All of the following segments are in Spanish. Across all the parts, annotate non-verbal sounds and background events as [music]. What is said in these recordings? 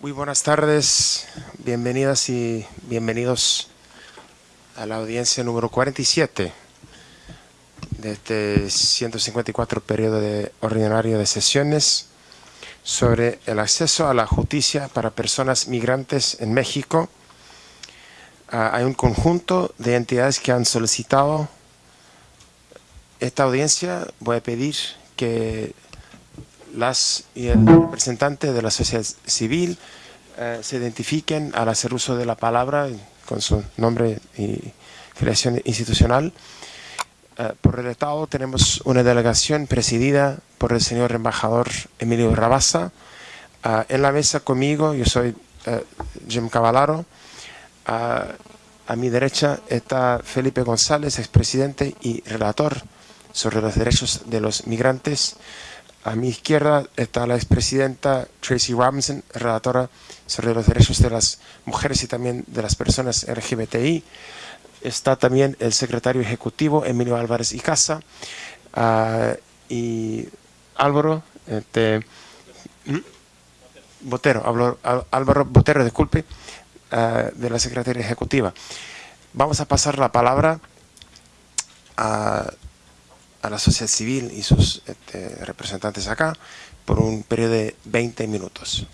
Muy buenas tardes, bienvenidas y bienvenidos a la audiencia número 47 de este 154 periodo de ordinario de sesiones sobre el acceso a la justicia para personas migrantes en México. Ah, hay un conjunto de entidades que han solicitado esta audiencia. Voy a pedir que las y el representante de la sociedad civil eh, se identifiquen al hacer uso de la palabra con su nombre y creación institucional. Eh, por el Estado tenemos una delegación presidida por el señor embajador Emilio Rabasa. Eh, en la mesa conmigo, yo soy Jim Cavallaro. a mi derecha está Felipe González, expresidente y relator sobre los derechos de los migrantes. A mi izquierda está la expresidenta Tracy Robinson, relatora sobre los derechos de las mujeres y también de las personas LGBTI. Está también el secretario ejecutivo Emilio Álvarez y Casa ah, y Álvaro este, Botero, Álvaro Botero, disculpe, ah, de la secretaria ejecutiva. Vamos a pasar la palabra a a la sociedad civil y sus este, representantes acá por un periodo de 20 minutos.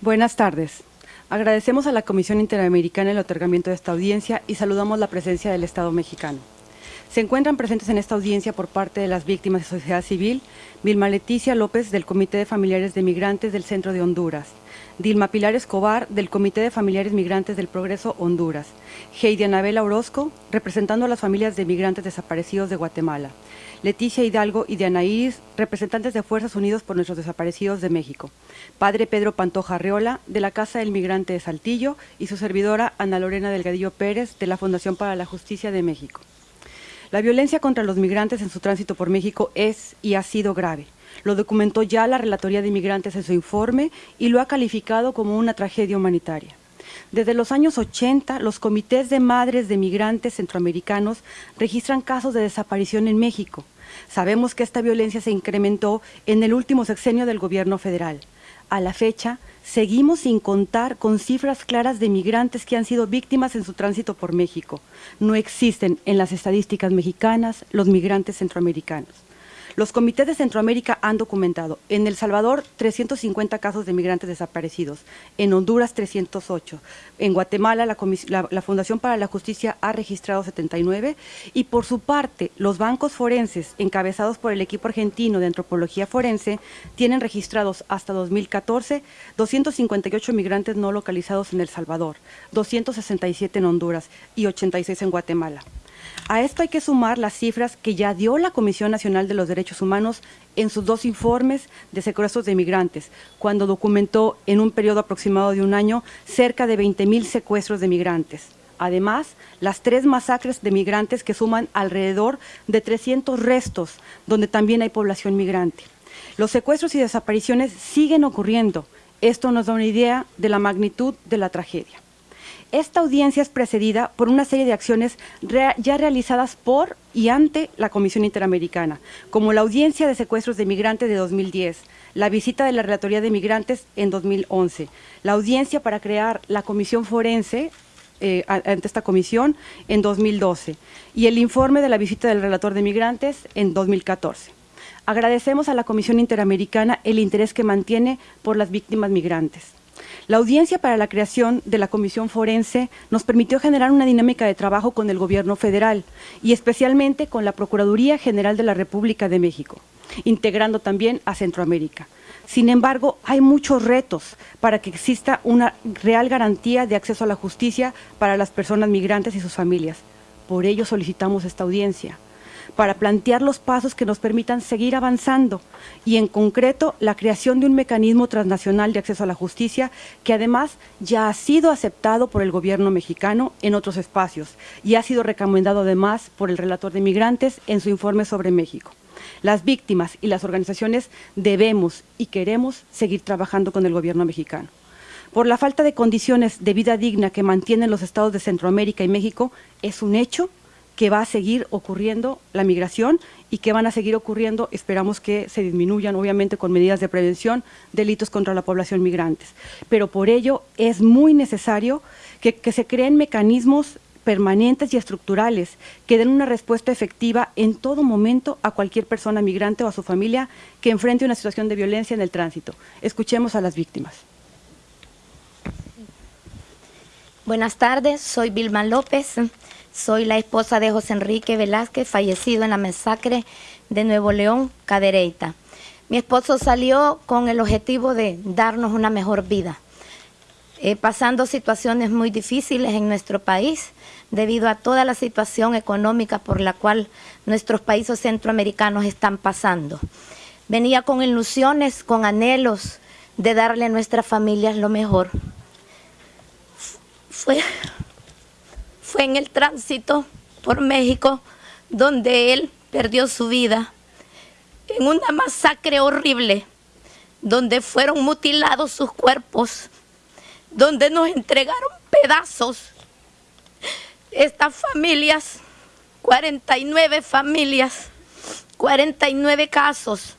Buenas tardes. Agradecemos a la Comisión Interamericana el otorgamiento de esta audiencia y saludamos la presencia del Estado mexicano. Se encuentran presentes en esta audiencia por parte de las víctimas de sociedad civil, Vilma Leticia López del Comité de Familiares de Migrantes del Centro de Honduras, Dilma Pilar Escobar del Comité de Familiares Migrantes del Progreso Honduras, Heidi Anabela Orozco representando a las familias de migrantes desaparecidos de Guatemala, Leticia Hidalgo y Diana Iris, representantes de Fuerzas Unidos por nuestros desaparecidos de México, Padre Pedro Pantoja Arreola, de la Casa del Migrante de Saltillo, y su servidora Ana Lorena Delgadillo Pérez, de la Fundación para la Justicia de México. La violencia contra los migrantes en su tránsito por México es y ha sido grave. Lo documentó ya la Relatoría de Inmigrantes en su informe y lo ha calificado como una tragedia humanitaria. Desde los años 80, los comités de madres de migrantes centroamericanos registran casos de desaparición en México. Sabemos que esta violencia se incrementó en el último sexenio del gobierno federal. A la fecha, seguimos sin contar con cifras claras de migrantes que han sido víctimas en su tránsito por México. No existen en las estadísticas mexicanas los migrantes centroamericanos. Los comités de Centroamérica han documentado en El Salvador 350 casos de migrantes desaparecidos, en Honduras 308, en Guatemala la, Fundación para la Justicia ha registrado 79 y por su parte los bancos forenses encabezados por el equipo argentino de antropología forense tienen registrados hasta 2014 258 migrantes no localizados en El Salvador, 267 en Honduras y 86 en Guatemala. A esto hay que sumar las cifras que ya dio la Comisión Nacional de los Derechos Humanos en sus dos informes de secuestros de migrantes, cuando documentó en un periodo aproximado de un año cerca de 20.000 secuestros de migrantes. Además, las tres masacres de migrantes que suman alrededor de 300 restos, donde también hay población migrante. Los secuestros y desapariciones siguen ocurriendo. Esto nos da una idea de la magnitud de la tragedia. Esta audiencia es precedida por una serie de acciones ya realizadas por y ante la Comisión Interamericana, como la audiencia de secuestros de migrantes de 2010, la visita de la Relatoría de Migrantes en 2011, la audiencia para crear la Comisión Forense eh, ante esta comisión en 2012 y el informe de la visita del relator de migrantes en 2014. Agradecemos a la Comisión Interamericana el interés que mantiene por las víctimas migrantes. La audiencia para la creación de la Comisión Forense nos permitió generar una dinámica de trabajo con el Gobierno federal y especialmente con la Procuraduría General de la República de México, integrando también a Centroamérica. Sin embargo, hay muchos retos para que exista una real garantía de acceso a la justicia para las personas migrantes y sus familias. Por ello solicitamos esta audiencia para plantear los pasos que nos permitan seguir avanzando y en concreto la creación de un mecanismo transnacional de acceso a la justicia que además ya ha sido aceptado por el gobierno mexicano en otros espacios y ha sido recomendado además por el relator de migrantes en su informe sobre México. Las víctimas y las organizaciones debemos y queremos seguir trabajando con el gobierno mexicano. Por la falta de condiciones de vida digna que mantienen los estados de Centroamérica y México, es un hecho que va a seguir ocurriendo la migración y que van a seguir ocurriendo, esperamos que se disminuyan, obviamente con medidas de prevención, delitos contra la población migrantes. Pero por ello es muy necesario que, que se creen mecanismos permanentes y estructurales que den una respuesta efectiva en todo momento a cualquier persona migrante o a su familia que enfrente una situación de violencia en el tránsito. Escuchemos a las víctimas. Buenas tardes, soy Vilma López, soy la esposa de José Enrique Velázquez, fallecido en la masacre de Nuevo León, Cadereyta. Mi esposo salió con el objetivo de darnos una mejor vida, eh, pasando situaciones muy difíciles en nuestro país, debido a toda la situación económica por la cual nuestros países centroamericanos están pasando. Venía con ilusiones, con anhelos de darle a nuestras familias lo mejor. Fue, fue en el tránsito por México donde él perdió su vida en una masacre horrible, donde fueron mutilados sus cuerpos, donde nos entregaron pedazos estas familias, 49 familias, 49 casos,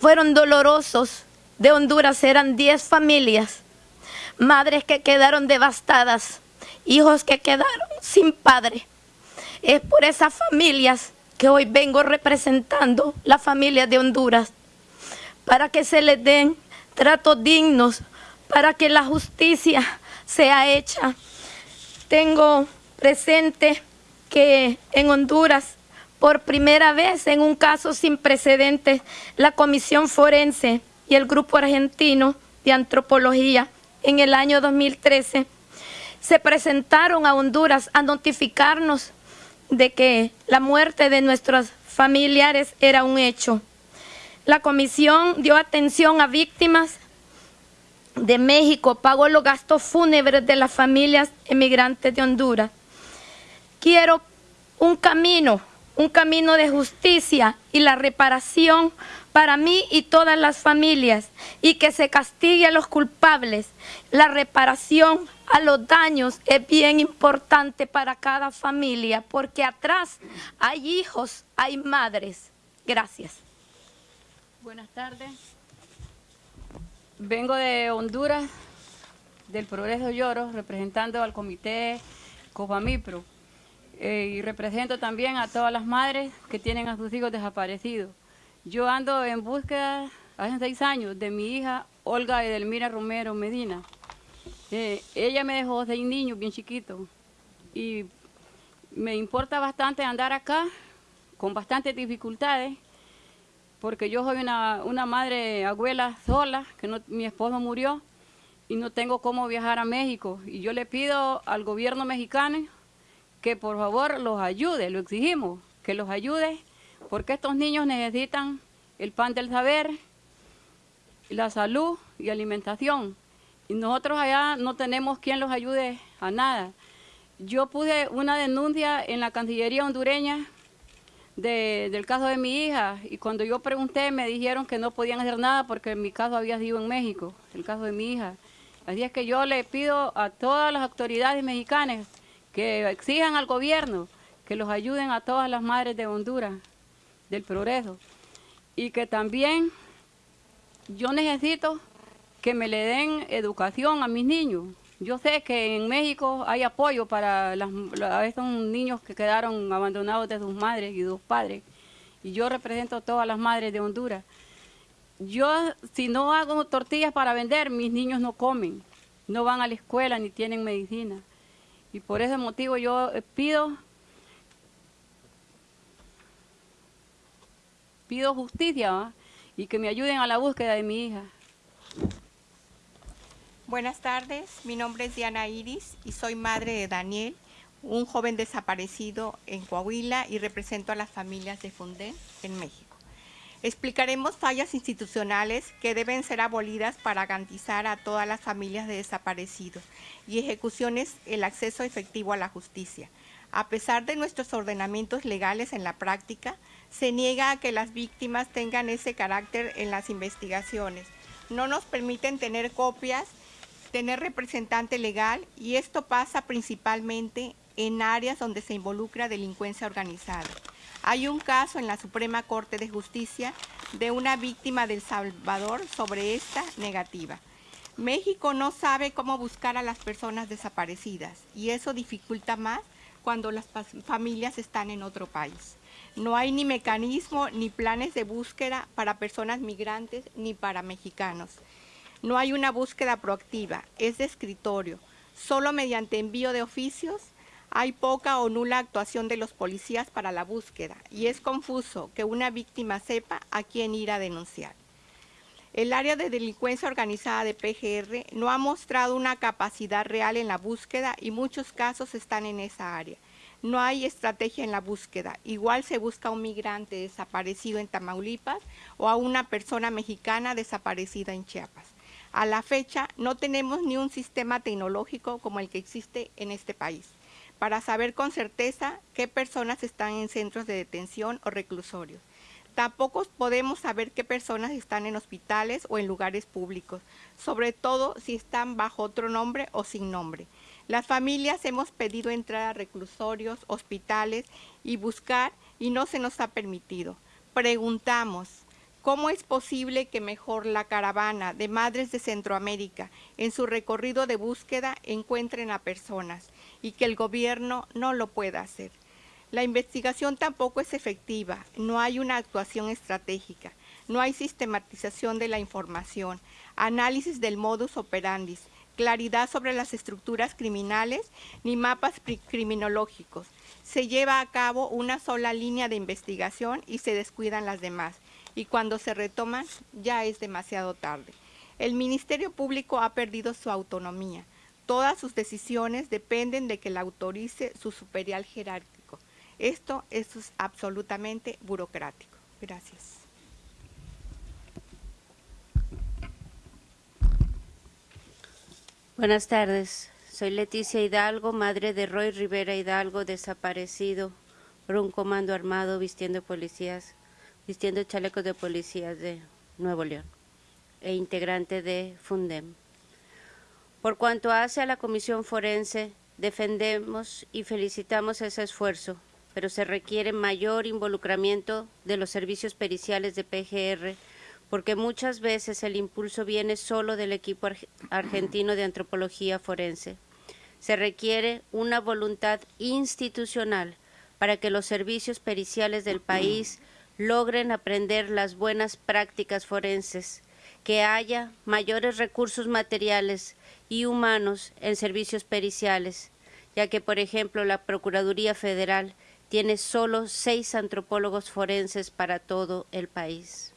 fueron dolorosos. De Honduras eran 10 familias, madres que quedaron devastadas, hijos que quedaron sin padre. Es por esas familias que hoy vengo representando, la familia de Honduras, para que se les den tratos dignos, para que la justicia sea hecha. Tengo presente que en Honduras, por primera vez en un caso sin precedentes, la Comisión Forense y el Grupo Argentino de Antropología en el año 2013 se presentaron a Honduras a notificarnos de que la muerte de nuestros familiares era un hecho. La comisión dio atención a víctimas de México, pagó los gastos fúnebres de las familias emigrantes de Honduras Quiero un camino, un camino de justicia y la reparación para mí y todas las familias y que se castigue a los culpables. La reparación a los daños es bien importante para cada familia porque atrás hay hijos, hay madres. Gracias. Buenas tardes. Vengo de Honduras, del Progreso Lloro, representando al comité Copamipro. Eh, y represento también a todas las madres que tienen a sus hijos desaparecidos. Yo ando en búsqueda hace seis años de mi hija Olga Edelmira Romero Medina. Eh, ella me dejó seis niños bien chiquitos y me importa bastante andar acá con bastantes dificultades porque yo soy una, una madre abuela sola, que mi esposo murió y no tengo cómo viajar a México. Y yo le pido al gobierno mexicano que por favor los ayude, lo exigimos, que los ayude, porque estos niños necesitan el pan del saber, la salud y alimentación. Y nosotros allá no tenemos quien los ayude a nada. Yo puse una denuncia en la Cancillería hondureña del caso de mi hija y cuando yo pregunté me dijeron que no podían hacer nada porque mi caso había sido en México, el caso de mi hija. Así es que yo le pido a todas las autoridades mexicanas que exijan al gobierno que los ayuden a todas las madres de Honduras, del progreso, y que también yo necesito que me le den educación a mis niños. Yo sé que en México hay apoyo para las, a estos niños que quedaron abandonados de sus madres y sus padres, y yo represento a todas las madres de Honduras. Yo, si no hago tortillas para vender, mis niños no comen, no van a la escuela ni tienen medicina. Y por ese motivo yo eh, pido, pido justicia y que me ayuden a la búsqueda de mi hija. Buenas tardes, mi nombre es Diana Iris y soy madre de Daniel, un joven desaparecido en Coahuila y represento a las familias de Fundén en México. Explicaremos fallas institucionales que deben ser abolidas para garantizar a todas las familias de desaparecidos y ejecuciones el acceso efectivo a la justicia. A pesar de nuestros ordenamientos legales en la práctica, se niega a que las víctimas tengan ese carácter en las investigaciones. No nos permiten tener copias, tener representante legal y esto pasa principalmente en áreas donde se involucra delincuencia organizada. Hay un caso en la Suprema Corte de Justicia de una víctima del Salvador sobre esta negativa. México no sabe cómo buscar a las personas desaparecidas y eso dificulta más cuando las familias están en otro país. No hay ni mecanismo ni planes de búsqueda para personas migrantes ni para mexicanos. No hay una búsqueda proactiva, es de escritorio. Solo mediante envío de oficios hay poca o nula actuación de los policías para la búsqueda y es confuso que una víctima sepa a quién ir a denunciar. El área de delincuencia organizada de PGR no ha mostrado una capacidad real en la búsqueda y muchos casos están en esa área. No hay estrategia en la búsqueda. Igual se busca a un migrante desaparecido en Tamaulipas o a una persona mexicana desaparecida en Chiapas. A la fecha no tenemos ni un sistema tecnológico como el que existe en este país para saber con certeza qué personas están en centros de detención o reclusorios. Tampoco podemos saber qué personas están en hospitales o en lugares públicos, sobre todo si están bajo otro nombre o sin nombre. Las familias hemos pedido entrar a reclusorios, hospitales y buscar y no se nos ha permitido. Preguntamos, ¿Cómo es posible que mejor la caravana de Madres de Centroamérica en su recorrido de búsqueda encuentren a personas y que el gobierno no lo pueda hacer? La investigación tampoco es efectiva, no hay una actuación estratégica, no hay sistematización de la información, análisis del modus operandi, claridad sobre las estructuras criminales ni mapas criminológicos. Se lleva a cabo una sola línea de investigación y se descuidan las demás y cuando se retoman ya es demasiado tarde. El Ministerio Público ha perdido su autonomía. Todas sus decisiones dependen de que la autorice su superior jerárquico. Esto es absolutamente burocrático. Gracias. Buenas tardes. Soy Leticia Hidalgo, madre de Roy Rivera Hidalgo, desaparecido por un comando armado vistiendo policías vistiendo chalecos de policías de Nuevo León e integrante de Fundem. Por cuanto hace a la Comisión Forense, defendemos y felicitamos ese esfuerzo, pero se requiere mayor involucramiento de los servicios periciales de PGR, porque muchas veces el impulso viene solo del equipo argentino de antropología forense. Se requiere una voluntad institucional para que los servicios periciales del país logren aprender las buenas prácticas forenses, que haya mayores recursos materiales y humanos en servicios periciales, ya que, por ejemplo, la Procuraduría Federal tiene solo seis antropólogos forenses para todo el país.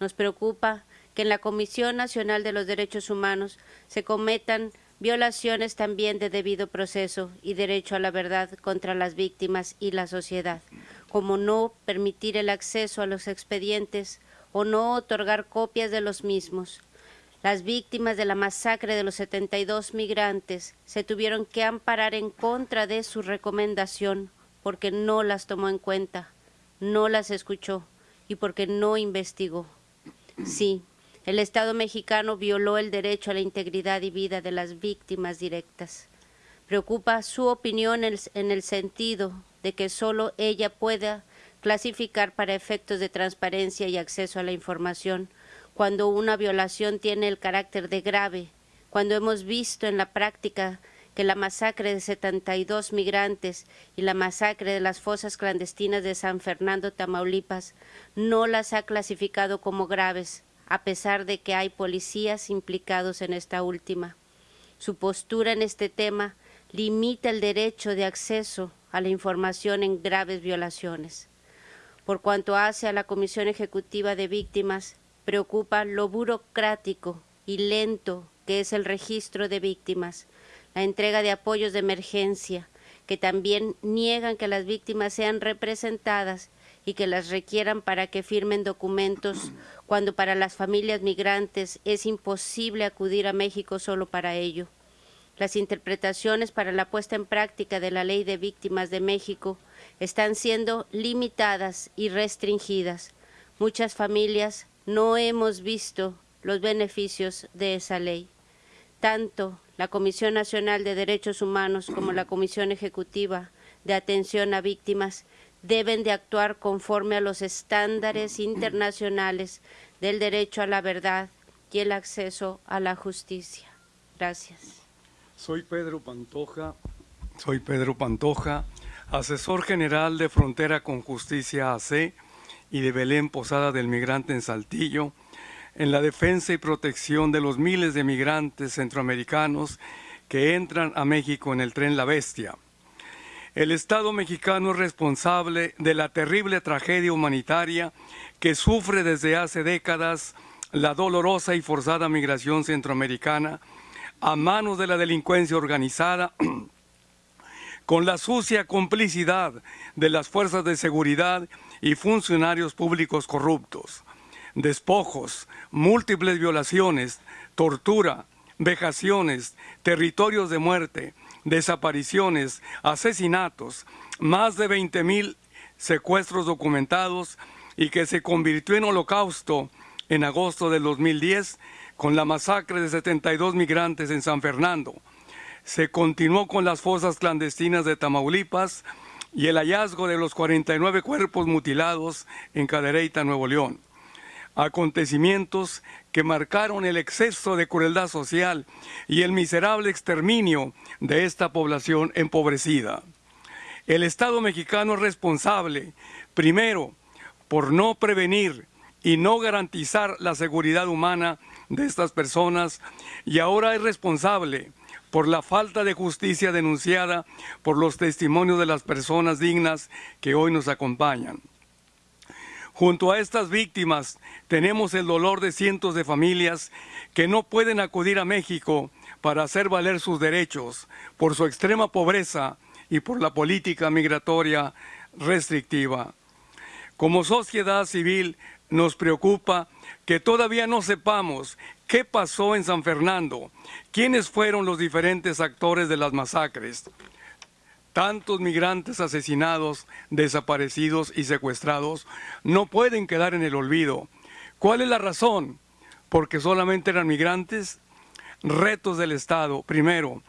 Nos preocupa que en la Comisión Nacional de los Derechos Humanos se cometan violaciones también de debido proceso y derecho a la verdad contra las víctimas y la sociedad, como no permitir el acceso a los expedientes o no otorgar copias de los mismos. Las víctimas de la masacre de los 72 migrantes se tuvieron que amparar en contra de su recomendación porque no las tomó en cuenta, no las escuchó y porque no investigó. Sí, el Estado mexicano violó el derecho a la integridad y vida de las víctimas directas. Preocupa su opinión en el sentido de que solo ella pueda clasificar para efectos de transparencia y acceso a la información cuando una violación tiene el carácter de grave, cuando hemos visto en la práctica que la masacre de 72 migrantes y la masacre de las fosas clandestinas de San Fernando, Tamaulipas, no las ha clasificado como graves, a pesar de que hay policías implicados en esta última. Su postura en este tema limita el derecho de acceso a la información en graves violaciones. Por cuanto hace a la Comisión Ejecutiva de Víctimas, preocupa lo burocrático y lento que es el registro de víctimas, la entrega de apoyos de emergencia, que también niegan que las víctimas sean representadas y que las requieran para que firmen documentos [clears throat] cuando para las familias migrantes es imposible acudir a México solo para ello. Las interpretaciones para la puesta en práctica de la Ley de Víctimas de México están siendo limitadas y restringidas. Muchas familias no hemos visto los beneficios de esa ley. Tanto la Comisión Nacional de Derechos Humanos como la Comisión Ejecutiva de Atención a Víctimas deben de actuar conforme a los estándares internacionales del derecho a la verdad y el acceso a la justicia. Gracias. Soy Pedro Pantoja, soy Pedro Pantoja, asesor general de Frontera con Justicia AC y de Belén Posada del Migrante en Saltillo, en la defensa y protección de los miles de migrantes centroamericanos que entran a México en el tren La Bestia. El Estado mexicano es responsable de la terrible tragedia humanitaria que sufre desde hace décadas la dolorosa y forzada migración centroamericana a manos de la delincuencia organizada [clears throat] con la sucia complicidad de las fuerzas de seguridad y funcionarios públicos corruptos. Despojos, múltiples violaciones, tortura, vejaciones, territorios de muerte, desapariciones, asesinatos, más de 20 mil secuestros documentados y que se convirtió en holocausto en agosto del 2010 con la masacre de 72 migrantes en San Fernando. Se continuó con las fosas clandestinas de Tamaulipas y el hallazgo de los 49 cuerpos mutilados en Cadereyta, Nuevo León. Acontecimientos que marcaron el exceso de crueldad social y el miserable exterminio de esta población empobrecida. El Estado mexicano es responsable, primero, por no prevenir y no garantizar la seguridad humana de estas personas y ahora es responsable por la falta de justicia denunciada por los testimonios de las personas dignas que hoy nos acompañan. Junto a estas víctimas tenemos el dolor de cientos de familias que no pueden acudir a México para hacer valer sus derechos por su extrema pobreza y por la política migratoria restrictiva. Como sociedad civil nos preocupa que todavía no sepamos qué pasó en San Fernando, quiénes fueron los diferentes actores de las masacres tantos migrantes asesinados, desaparecidos y secuestrados no pueden quedar en el olvido. ¿Cuál es la razón? ¿Porque solamente eran migrantes? Retos del Estado. Primero,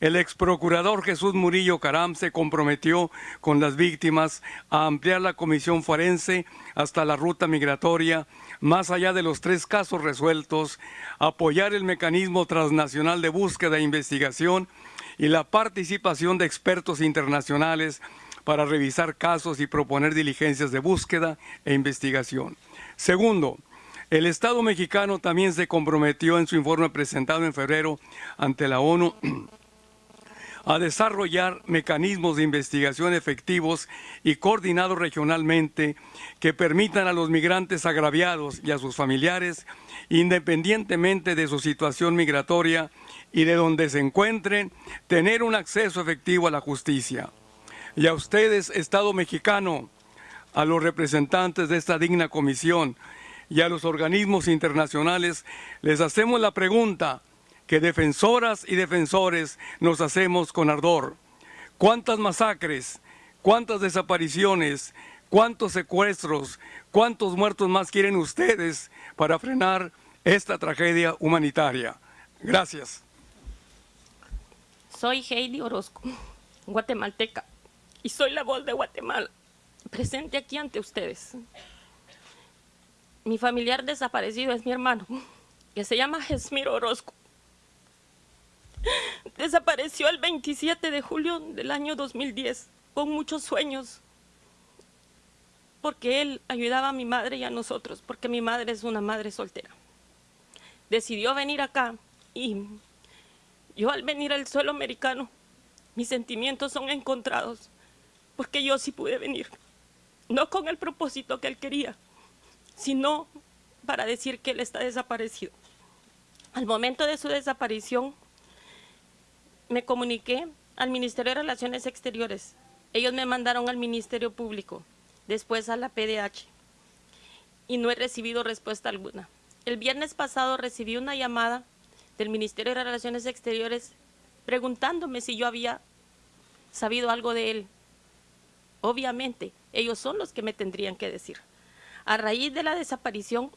el ex procurador Jesús Murillo Caram se comprometió con las víctimas a ampliar la comisión forense hasta la ruta migratoria, más allá de los tres casos resueltos, apoyar el mecanismo transnacional de búsqueda e investigación y la participación de expertos internacionales para revisar casos y proponer diligencias de búsqueda e investigación. Segundo, el Estado mexicano también se comprometió en su informe presentado en febrero ante la ONU a desarrollar mecanismos de investigación efectivos y coordinados regionalmente que permitan a los migrantes agraviados y a sus familiares, independientemente de su situación migratoria y de donde se encuentren, tener un acceso efectivo a la justicia. Y a ustedes, Estado mexicano, a los representantes de esta digna comisión y a los organismos internacionales, les hacemos la pregunta, que defensoras y defensores nos hacemos con ardor. ¿Cuántas masacres, cuántas desapariciones, cuántos secuestros, cuántos muertos más quieren ustedes para frenar esta tragedia humanitaria? Gracias. Soy Heidi Orozco, guatemalteca, y soy la voz de Guatemala, presente aquí ante ustedes. Mi familiar desaparecido es mi hermano, que se llama Jesmiro Orozco. Desapareció el 27 de julio del año 2010 con muchos sueños porque él ayudaba a mi madre y a nosotros, porque mi madre es una madre soltera. Decidió venir acá y yo al venir al suelo americano, mis sentimientos son encontrados, porque yo sí pude venir, no con el propósito que él quería, sino para decir que él está desaparecido. Al momento de su desaparición, me comuniqué al Ministerio de Relaciones Exteriores. Ellos me mandaron al Ministerio Público, después a la PDH, y no he recibido respuesta alguna. El viernes pasado recibí una llamada del Ministerio de Relaciones Exteriores preguntándome si yo había sabido algo de él. Obviamente, ellos son los que me tendrían que decir. A raíz de la desaparición,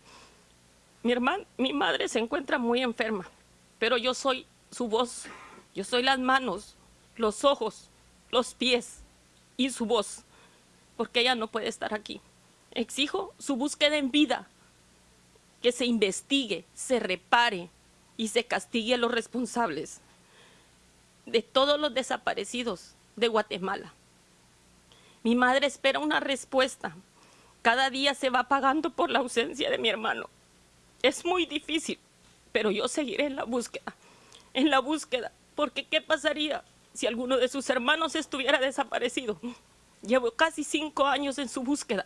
mi hermana, mi madre se encuentra muy enferma, pero yo soy su voz. Yo soy las manos, los ojos, los pies y su voz, porque ella no puede estar aquí. Exijo su búsqueda en vida, que se investigue, se repare y se castigue a los responsables de todos los desaparecidos de Guatemala. Mi madre espera una respuesta. Cada día se va pagando por la ausencia de mi hermano. Es muy difícil, pero yo seguiré en la búsqueda, en la búsqueda, porque ¿qué pasaría si alguno de sus hermanos estuviera desaparecido? Llevo casi cinco años en su búsqueda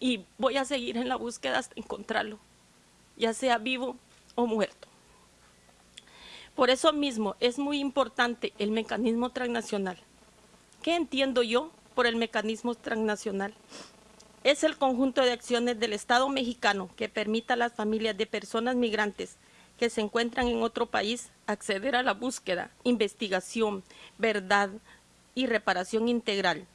y voy a seguir en la búsqueda hasta encontrarlo, ya sea vivo o muerto. Por eso mismo es muy importante el mecanismo transnacional. ¿Qué entiendo yo por el mecanismo transnacional? Es el conjunto de acciones del Estado mexicano que permita a las familias de personas migrantes que se encuentran en otro país acceder a la búsqueda, investigación, verdad y reparación integral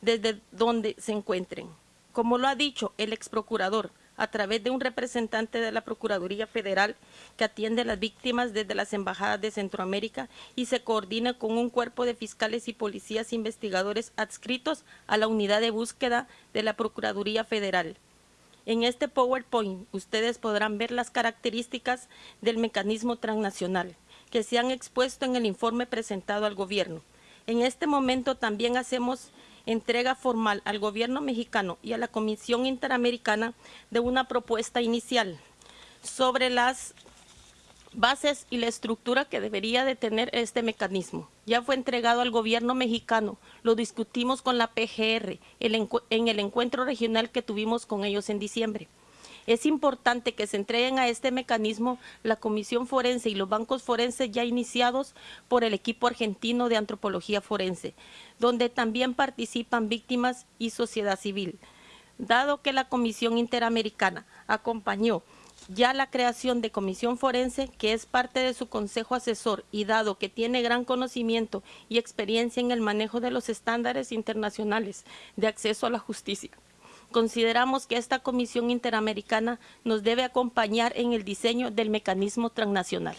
desde donde se encuentren. Como lo ha dicho el ex procurador, a través de un representante de la Procuraduría Federal que atiende a las víctimas desde las embajadas de Centroamérica y se coordina con un cuerpo de fiscales y policías investigadores adscritos a la unidad de búsqueda de la Procuraduría Federal. En este PowerPoint ustedes podrán ver las características del mecanismo transnacional que se han expuesto en el informe presentado al gobierno. En este momento también hacemos entrega formal al gobierno mexicano y a la Comisión Interamericana de una propuesta inicial sobre las bases y la estructura que debería de tener este mecanismo. Ya fue entregado al gobierno mexicano, lo discutimos con la PGR en el encuentro regional que tuvimos con ellos en diciembre. Es importante que se entreguen a este mecanismo la Comisión Forense y los bancos forenses ya iniciados por el equipo argentino de antropología forense, donde también participan víctimas y sociedad civil. Dado que la Comisión Interamericana acompañó ya la creación de Comisión Forense, que es parte de su Consejo Asesor, y dado que tiene gran conocimiento y experiencia en el manejo de los estándares internacionales de acceso a la justicia consideramos que esta Comisión Interamericana nos debe acompañar en el diseño del mecanismo transnacional.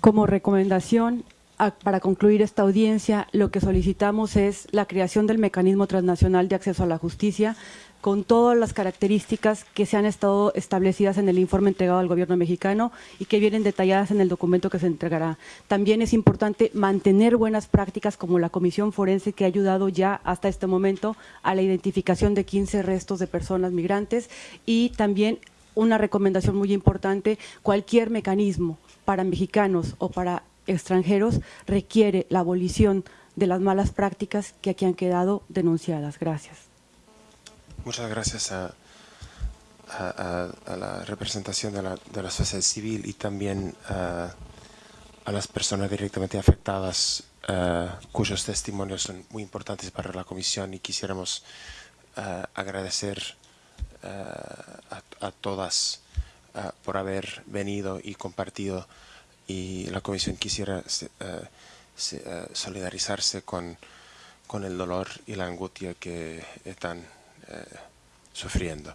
Como recomendación, para concluir esta audiencia, lo que solicitamos es la creación del mecanismo transnacional de acceso a la justicia con todas las características que se han estado establecidas en el informe entregado al gobierno mexicano y que vienen detalladas en el documento que se entregará. También es importante mantener buenas prácticas como la Comisión Forense que ha ayudado ya hasta este momento a la identificación de 15 restos de personas migrantes y también una recomendación muy importante, cualquier mecanismo para mexicanos o para extranjeros requiere la abolición de las malas prácticas que aquí han quedado denunciadas. Gracias. Muchas gracias a, la representación de la, sociedad civil y también a las personas directamente afectadas cuyos testimonios son muy importantes para la comisión y quisiéramos agradecer a, todas por haber venido y compartido y la comisión quisiera eh, solidarizarse con, con, el dolor y la angustia que están eh, sufriendo.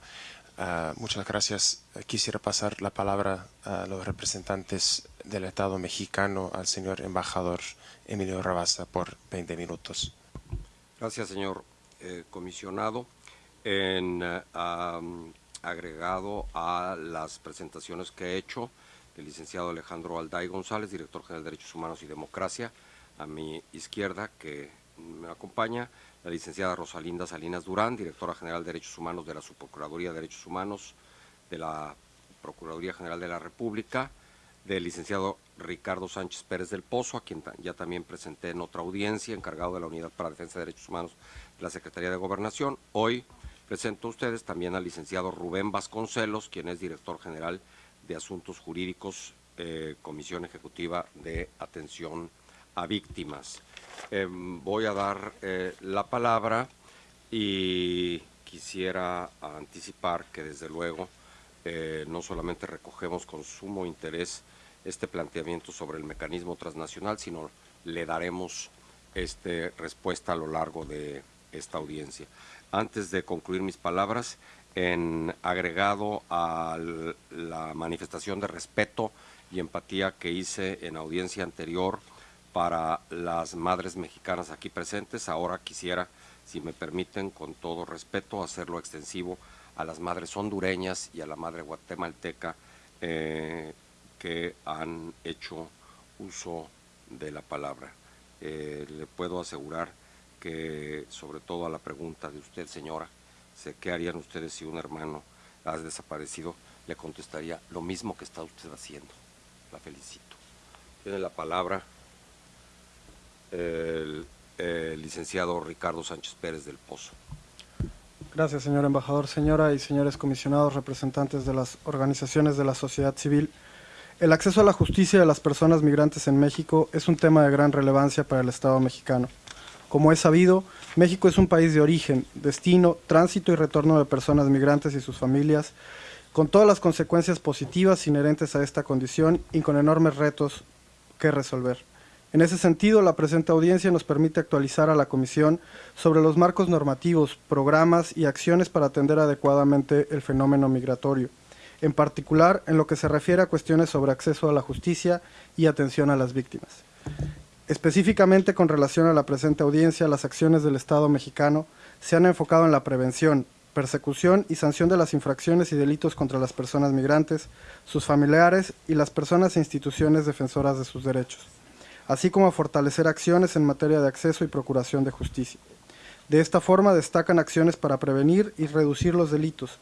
Ah, muchas gracias. Quisiera pasar la palabra a los representantes del Estado mexicano, al señor embajador Emilio Rabasa, por 20 minutos. Gracias, señor comisionado. En agregado a las presentaciones que he hecho, el licenciado Alejandro Alday González, director general de Derechos Humanos y Democracia, a mi izquierda que me acompaña, la licenciada Rosalinda Salinas Durán, directora general de Derechos Humanos de la Subprocuraduría de Derechos Humanos de la Procuraduría General de la República, del licenciado Ricardo Sánchez Pérez del Pozo, a quien ya también presenté en otra audiencia, encargado de la Unidad para Defensa de Derechos Humanos de la Secretaría de Gobernación. Hoy presento a ustedes también al licenciado Rubén Vasconcelos, quien es director general de Asuntos Jurídicos, eh, Comisión Ejecutiva de Atención a Víctimas. Em, voy a dar eh, la palabra y quisiera anticipar que desde luego eh, no solamente recogemos con sumo interés este planteamiento sobre el mecanismo transnacional, sino le daremos este, respuesta a lo largo de esta audiencia. Antes de concluir mis palabras, en agregado a la manifestación de respeto y empatía que hice en audiencia anterior para las madres mexicanas aquí presentes. Ahora quisiera, si me permiten, con todo respeto, hacerlo extensivo a las madres hondureñas y a la madre guatemalteca eh, que han hecho uso de la palabra. Eh, le puedo asegurar que, sobre todo a la pregunta de usted, señora, qué harían ustedes si un hermano ha desaparecido, le contestaría lo mismo que está usted haciendo. La felicito. Tiene la palabra el, el licenciado Ricardo Sánchez Pérez del Pozo. Gracias, señor embajador, señora y señores comisionados, representantes de las organizaciones de la sociedad civil. El acceso a la justicia de las personas migrantes en México es un tema de gran relevancia para el Estado mexicano. Como es sabido, México es un país de origen, destino, tránsito y retorno de personas migrantes y sus familias, con todas las consecuencias positivas inherentes a esta condición y con enormes retos que resolver. En ese sentido, la presente audiencia nos permite actualizar a la Comisión sobre los marcos normativos, programas y acciones para atender adecuadamente el fenómeno migratorio, en particular en lo que se refiere a cuestiones sobre acceso a la justicia y atención a las víctimas. Específicamente con relación a la presente audiencia, las acciones del Estado mexicano se han enfocado en la prevención, persecución y sanción de las infracciones y delitos contra las personas migrantes, sus familiares y las personas e instituciones defensoras de sus derechos así como a fortalecer acciones en materia de acceso y procuración de justicia. De esta forma destacan acciones para prevenir y reducir los delitos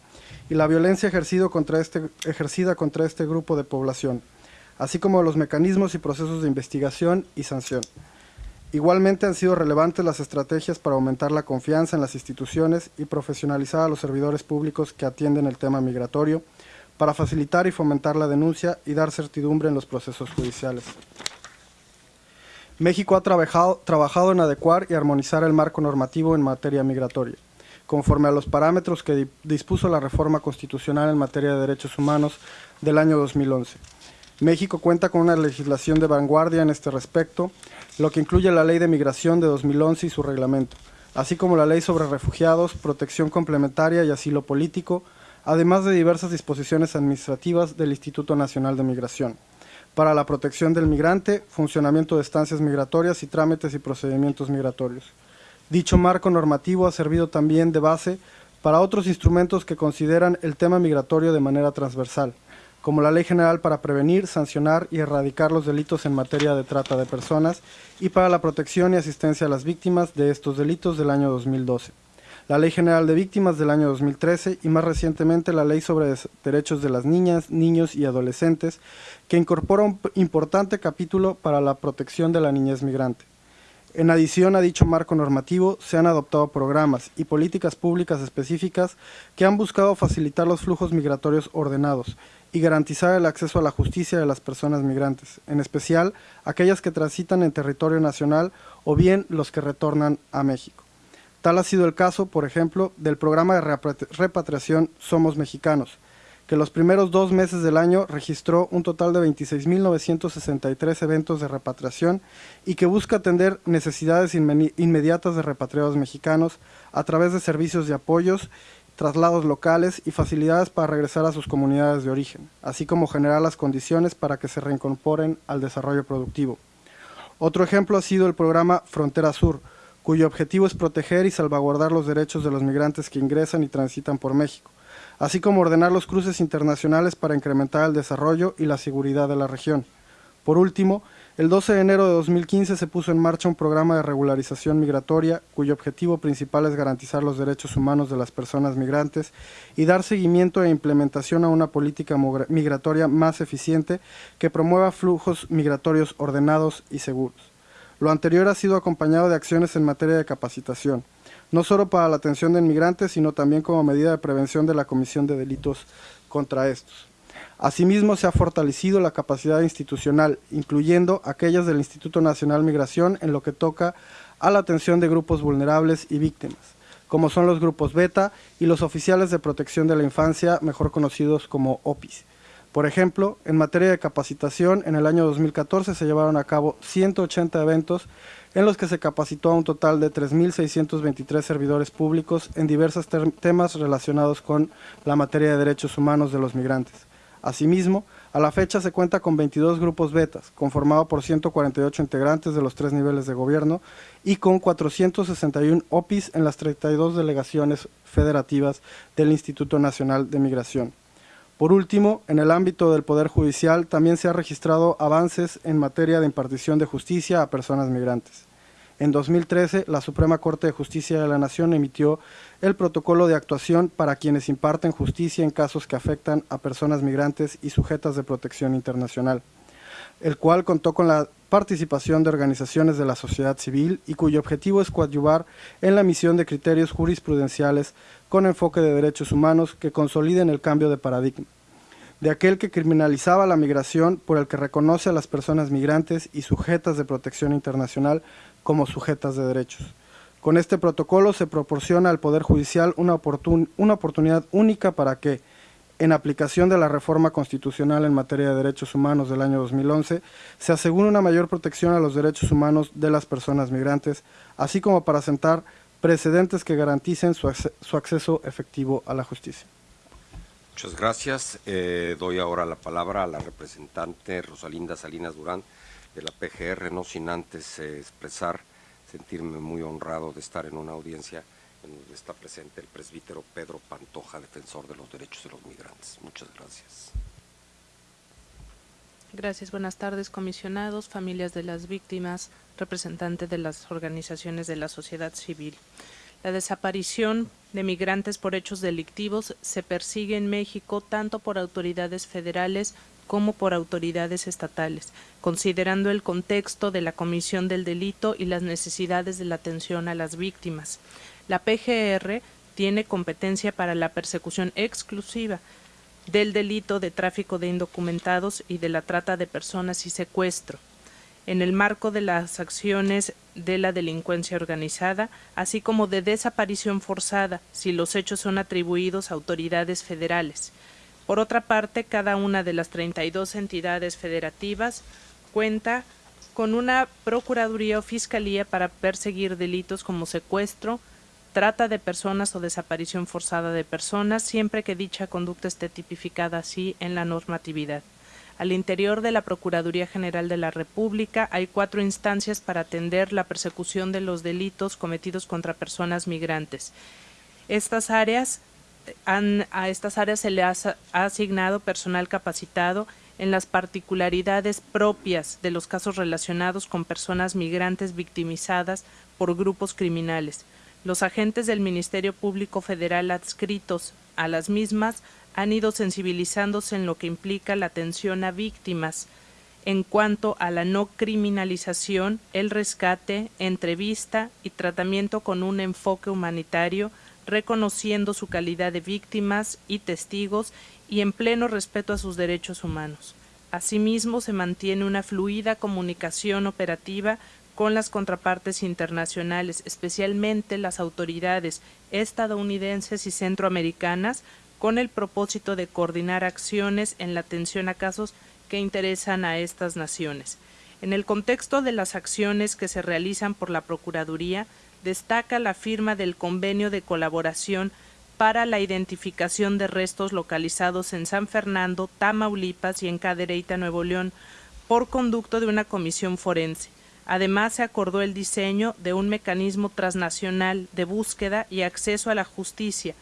y la violencia contra este, ejercida contra este grupo de población, así como los mecanismos y procesos de investigación y sanción. Igualmente han sido relevantes las estrategias para aumentar la confianza en las instituciones y profesionalizar a los servidores públicos que atienden el tema migratorio, para facilitar y fomentar la denuncia y dar certidumbre en los procesos judiciales. México ha trabajado, en adecuar y armonizar el marco normativo en materia migratoria, conforme a los parámetros que dispuso la reforma constitucional en materia de derechos humanos del año 2011. México cuenta con una legislación de vanguardia en este respecto, lo que incluye la Ley de Migración de 2011 y su reglamento, así como la Ley sobre Refugiados, Protección Complementaria y Asilo Político, además de diversas disposiciones administrativas del Instituto Nacional de Migración para la protección del migrante, funcionamiento de estancias migratorias y trámites y procedimientos migratorios. Dicho marco normativo ha servido también de base para otros instrumentos que consideran el tema migratorio de manera transversal, como la Ley General para prevenir, sancionar y erradicar los delitos en materia de trata de personas y para la protección y asistencia a las víctimas de estos delitos del año 2012 la Ley General de Víctimas del año 2013 y más recientemente la Ley sobre Derechos de las Niñas, Niños y Adolescentes, que incorpora un importante capítulo para la protección de la niñez migrante. En adición a dicho marco normativo, se han adoptado programas y políticas públicas específicas que han buscado facilitar los flujos migratorios ordenados y garantizar el acceso a la justicia de las personas migrantes, en especial aquellas que transitan en territorio nacional o bien los que retornan a México. Tal ha sido el caso, por ejemplo, del programa de repatriación Somos Mexicanos, que los primeros dos meses del año registró un total de 26.963 eventos de repatriación y que busca atender necesidades inmediatas de repatriados mexicanos a través de servicios de apoyos, traslados locales y facilidades para regresar a sus comunidades de origen, así como generar las condiciones para que se reincorporen al desarrollo productivo. Otro ejemplo ha sido el programa Frontera Sur, cuyo objetivo es proteger y salvaguardar los derechos de los migrantes que ingresan y transitan por México, así como ordenar los cruces internacionales para incrementar el desarrollo y la seguridad de la región. Por último, el 12 de enero de 2015 se puso en marcha un programa de regularización migratoria cuyo objetivo principal es garantizar los derechos humanos de las personas migrantes y dar seguimiento e implementación a una política migratoria más eficiente que promueva flujos migratorios ordenados y seguros. Lo anterior ha sido acompañado de acciones en materia de capacitación, no solo para la atención de inmigrantes, sino también como medida de prevención de la comisión de delitos contra estos. Asimismo, se ha fortalecido la capacidad institucional, incluyendo aquellas del Instituto Nacional Migración en lo que toca a la atención de grupos vulnerables y víctimas, como son los grupos beta y los oficiales de protección de la infancia, mejor conocidos como OPIs por ejemplo, en materia de capacitación, en el año 2014 se llevaron a cabo 180 eventos en los que se capacitó a un total de 3.623 servidores públicos en diversos temas relacionados con la materia de derechos humanos de los migrantes. Asimismo, A la fecha se cuenta con 22 grupos betas, conformado por 148 integrantes de los tres niveles de gobierno y con 461 OPIs en las 32 delegaciones federativas del Instituto Nacional de Migración. Por último, en el ámbito del Poder Judicial también se han registrado avances en materia de impartición de justicia a personas migrantes. En 2013, la Suprema Corte de Justicia de la Nación emitió el protocolo de actuación para quienes imparten justicia en casos que afectan a personas migrantes y sujetas de protección internacional, el cual contó con la participación de organizaciones de la sociedad civil y cuyo objetivo es coadyuvar en la misión de criterios jurisprudenciales con enfoque de derechos humanos que consoliden el cambio de paradigma, de aquel que criminalizaba la migración por el que reconoce a las personas migrantes y sujetas de protección internacional como sujetas de derechos. Con este protocolo se proporciona al Poder Judicial una, oportunidad única para que, en aplicación de la reforma constitucional en materia de derechos humanos del año 2011, se asegure una mayor protección a los derechos humanos de las personas migrantes, así como para sentar precedentes que garanticen su, su acceso efectivo a la justicia. Muchas gracias. Eh, doy ahora la palabra a la representante Rosalinda Salinas Durán de la PGR, no sin antes eh, expresar, sentirme muy honrado de estar en una audiencia en donde está presente el presbítero Pedro Pantoja, defensor de los derechos de los migrantes. Muchas gracias. Gracias, buenas tardes, comisionados, familias de las víctimas, representantes de las organizaciones de la sociedad civil. La desaparición de migrantes por hechos delictivos se persigue en México tanto por autoridades federales como por autoridades estatales, considerando el contexto de la comisión del delito y las necesidades de la atención a las víctimas. La PGR tiene competencia para la persecución exclusiva del delito de tráfico de indocumentados y de la trata de personas y secuestro, en el marco de las acciones de la delincuencia organizada, así como de desaparición forzada, si los hechos son atribuidos a autoridades federales. Por otra parte, cada una de las 32 entidades federativas cuenta con una Procuraduría o Fiscalía para perseguir delitos como secuestro, trata de personas o desaparición forzada de personas, siempre que dicha conducta esté tipificada así en la normatividad. Al interior de la Procuraduría General de la República hay cuatro instancias para atender la persecución de los delitos cometidos contra personas migrantes. Estas áreas a estas áreas se le ha, asignado personal capacitado en las particularidades propias de los casos relacionados con personas migrantes victimizadas por grupos criminales. Los agentes del Ministerio Público Federal adscritos a las mismas han ido sensibilizándose en lo que implica la atención a víctimas en cuanto a la no criminalización, el rescate, entrevista y tratamiento con un enfoque humanitario reconociendo su calidad de víctimas y testigos y en pleno respeto a sus derechos humanos. Asimismo, se mantiene una fluida comunicación operativa con las contrapartes internacionales, especialmente las autoridades estadounidenses y centroamericanas, con el propósito de coordinar acciones en la atención a casos que interesan a estas naciones. En el contexto de las acciones que se realizan por la Procuraduría, destaca la firma del convenio de colaboración para la identificación de restos localizados en San Fernando, Tamaulipas y en Cadereyta, Nuevo León, por conducto de una comisión forense. Además, se acordó el diseño de un mecanismo transnacional de búsqueda y acceso a la justicia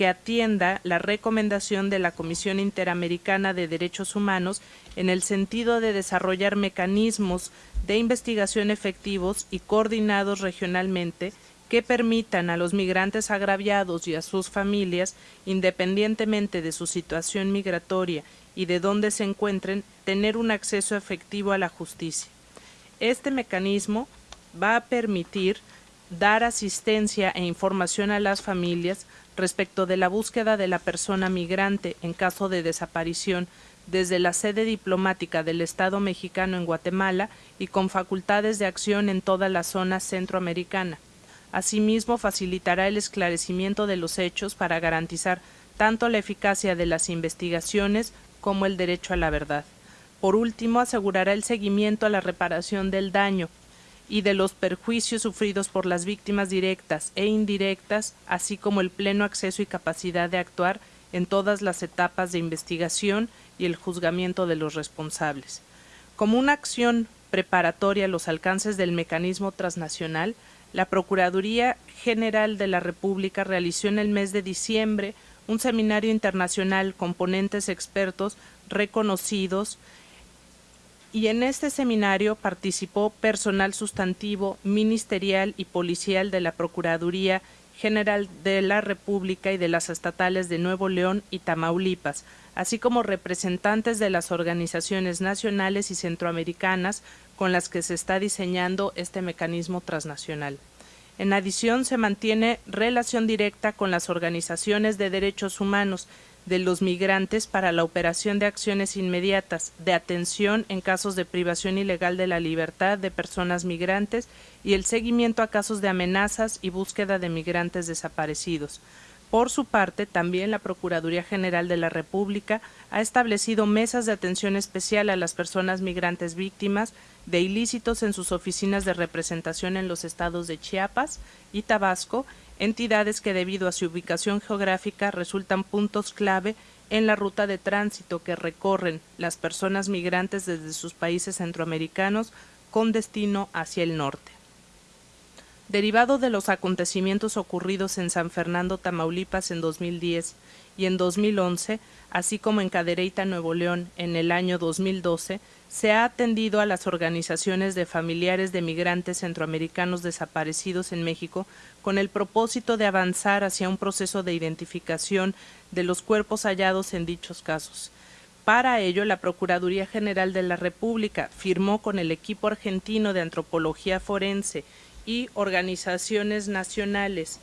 que atienda la recomendación de la Comisión Interamericana de Derechos Humanos en el sentido de desarrollar mecanismos de investigación efectivos y coordinados regionalmente que permitan a los migrantes agraviados y a sus familias, independientemente de su situación migratoria y de dónde se encuentren, tener un acceso efectivo a la justicia. Este mecanismo va a permitir dar asistencia e información a las familias respecto de la búsqueda de la persona migrante en caso de desaparición desde la sede diplomática del Estado mexicano en Guatemala y con facultades de acción en toda la zona centroamericana. Asimismo, facilitará el esclarecimiento de los hechos para garantizar tanto la eficacia de las investigaciones como el derecho a la verdad. Por último, asegurará el seguimiento a la reparación del daño, y de los perjuicios sufridos por las víctimas directas e indirectas, así como el pleno acceso y capacidad de actuar en todas las etapas de investigación y el juzgamiento de los responsables. Como una acción preparatoria a los alcances del mecanismo transnacional, la Procuraduría General de la República realizó en el mes de diciembre un seminario internacional con ponentes expertos reconocidos y en este seminario participó personal sustantivo, ministerial y policial de la Procuraduría General de la República y de las estatales de Nuevo León y Tamaulipas, así como representantes de las organizaciones nacionales y centroamericanas con las que se está diseñando este mecanismo transnacional. En adición, se mantiene relación directa con las organizaciones de derechos humanos de los migrantes para la operación de acciones inmediatas de atención en casos de privación ilegal de la libertad de personas migrantes y el seguimiento a casos de amenazas y búsqueda de migrantes desaparecidos. Por su parte, también la Procuraduría General de la República ha establecido mesas de atención especial a las personas migrantes víctimas de ilícitos en sus oficinas de representación en los estados de Chiapas y Tabasco, entidades que debido a su ubicación geográfica resultan puntos clave en la ruta de tránsito que recorren las personas migrantes desde sus países centroamericanos con destino hacia el norte. Derivado de los acontecimientos ocurridos en San Fernando, Tamaulipas en 2010 y en 2011, así como en Cadereyta, Nuevo León en el año 2012, se ha atendido a las organizaciones de familiares de migrantes centroamericanos desaparecidos en México con el propósito de avanzar hacia un proceso de identificación de los cuerpos hallados en dichos casos. Para ello, la Procuraduría General de la República firmó con el equipo argentino de antropología forense y organizaciones nacionales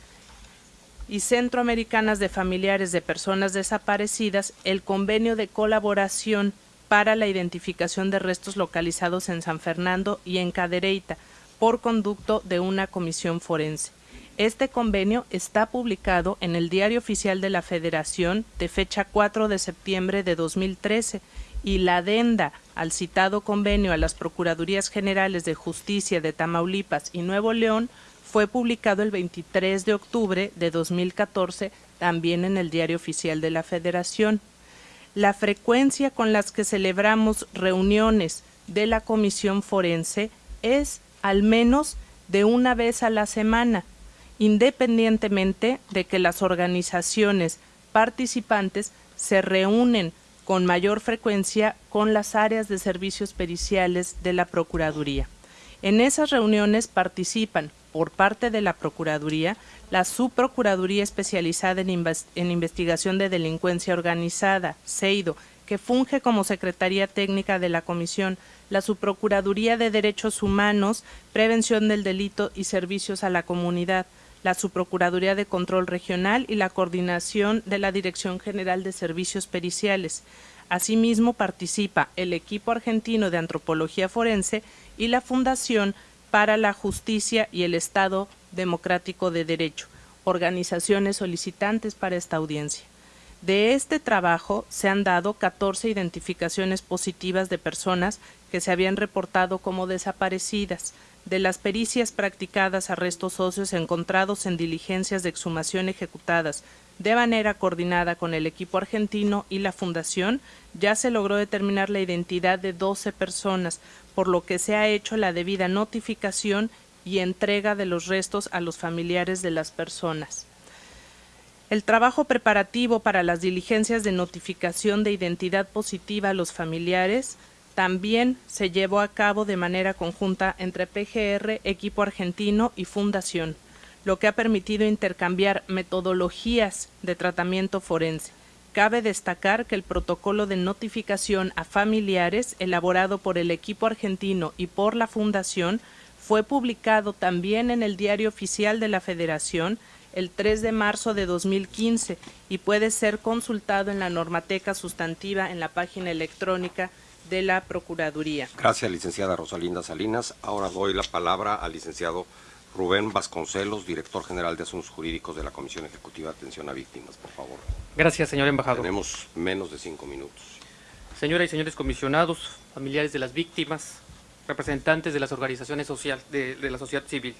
y centroamericanas de familiares de personas desaparecidas el convenio de colaboración para la identificación de restos localizados en San Fernando y en Cadereyta por conducto de una comisión forense. Este convenio está publicado en el Diario Oficial de la Federación de fecha 4 de septiembre de 2013 y la adenda al citado convenio a las Procuradurías Generales de Justicia de Tamaulipas y Nuevo León fue publicado el 23 de octubre de 2014 también en el Diario Oficial de la Federación. La frecuencia con las que celebramos reuniones de la Comisión Forense es al menos de una vez a la semana, independientemente de que las organizaciones participantes se reúnen con mayor frecuencia con las áreas de servicios periciales de la Procuraduría. En esas reuniones participan, por parte de la Procuraduría, la Subprocuraduría Especializada en, Investigación de Delincuencia Organizada, CEIDO, que funge como Secretaría Técnica de la Comisión, la Subprocuraduría de Derechos Humanos, Prevención del Delito y Servicios a la Comunidad, la Subprocuraduría de Control Regional y la coordinación de la Dirección General de Servicios Periciales. Asimismo, participa el equipo argentino de antropología forense y la Fundación para la Justicia y el Estado Democrático de Derecho, organizaciones solicitantes para esta audiencia. De este trabajo se han dado 14 identificaciones positivas de personas que se habían reportado como desaparecidas, de las pericias practicadas a restos óseos encontrados en diligencias de exhumación ejecutadas de manera coordinada con el equipo argentino y la Fundación, ya se logró determinar la identidad de 12 personas, por lo que se ha hecho la debida notificación y entrega de los restos a los familiares de las personas. El trabajo preparativo para las diligencias de notificación de identidad positiva a los familiares también se llevó a cabo de manera conjunta entre PGR, equipo argentino y fundación, lo que ha permitido intercambiar metodologías de tratamiento forense. Cabe destacar que el protocolo de notificación a familiares elaborado por el equipo argentino y por la Fundación fue publicado también en el Diario Oficial de la Federación el 3 de marzo de 2015 y puede ser consultado en la normateca sustantiva en la página electrónica de la Procuraduría. Gracias, licenciada Rosalinda Salinas. Ahora doy la palabra al licenciado Rubén Vasconcelos, director general de Asuntos Jurídicos de la Comisión Ejecutiva de Atención a Víctimas, por favor. Gracias, señor embajador. Tenemos menos de cinco minutos. Señoras y señores comisionados, familiares de las víctimas, representantes de las organizaciones social, de, de la sociedad civil.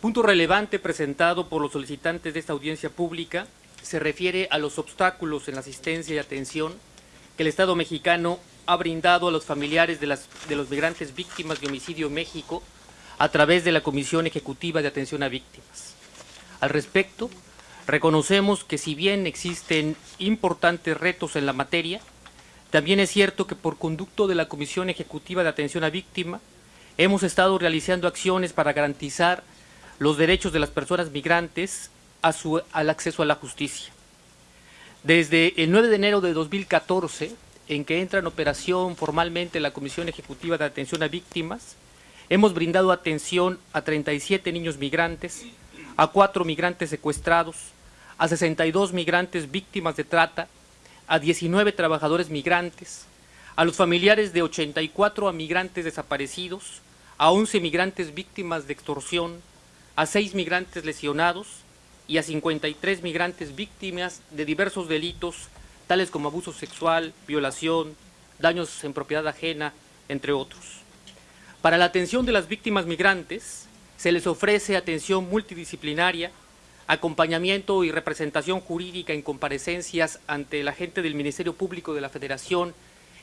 Punto relevante presentado por los solicitantes de esta audiencia pública se refiere a los obstáculos en la asistencia y atención que el Estado mexicano ha brindado a los familiares de, las, de los migrantes víctimas de homicidio en México a través de la Comisión Ejecutiva de Atención a Víctimas. Al respecto, reconocemos que si bien existen importantes retos en la materia, también es cierto que por conducto de la Comisión Ejecutiva de Atención a Víctima, hemos estado realizando acciones para garantizar los derechos de las personas migrantes a su, al acceso a la justicia. Desde el 9 de enero de 2014, en que entra en operación formalmente la Comisión Ejecutiva de Atención a Víctimas, hemos brindado atención a 37 niños migrantes, a 4 migrantes secuestrados, a 62 migrantes víctimas de trata, a 19 trabajadores migrantes, a los familiares de 84 migrantes desaparecidos, a 11 migrantes víctimas de extorsión, a 6 migrantes lesionados y a 53 migrantes víctimas de diversos delitos, tales como abuso sexual, violación, daños en propiedad ajena, entre otros. Para la atención de las víctimas migrantes, se les ofrece atención multidisciplinaria, acompañamiento y representación jurídica en comparecencias ante el agente del Ministerio Público de la Federación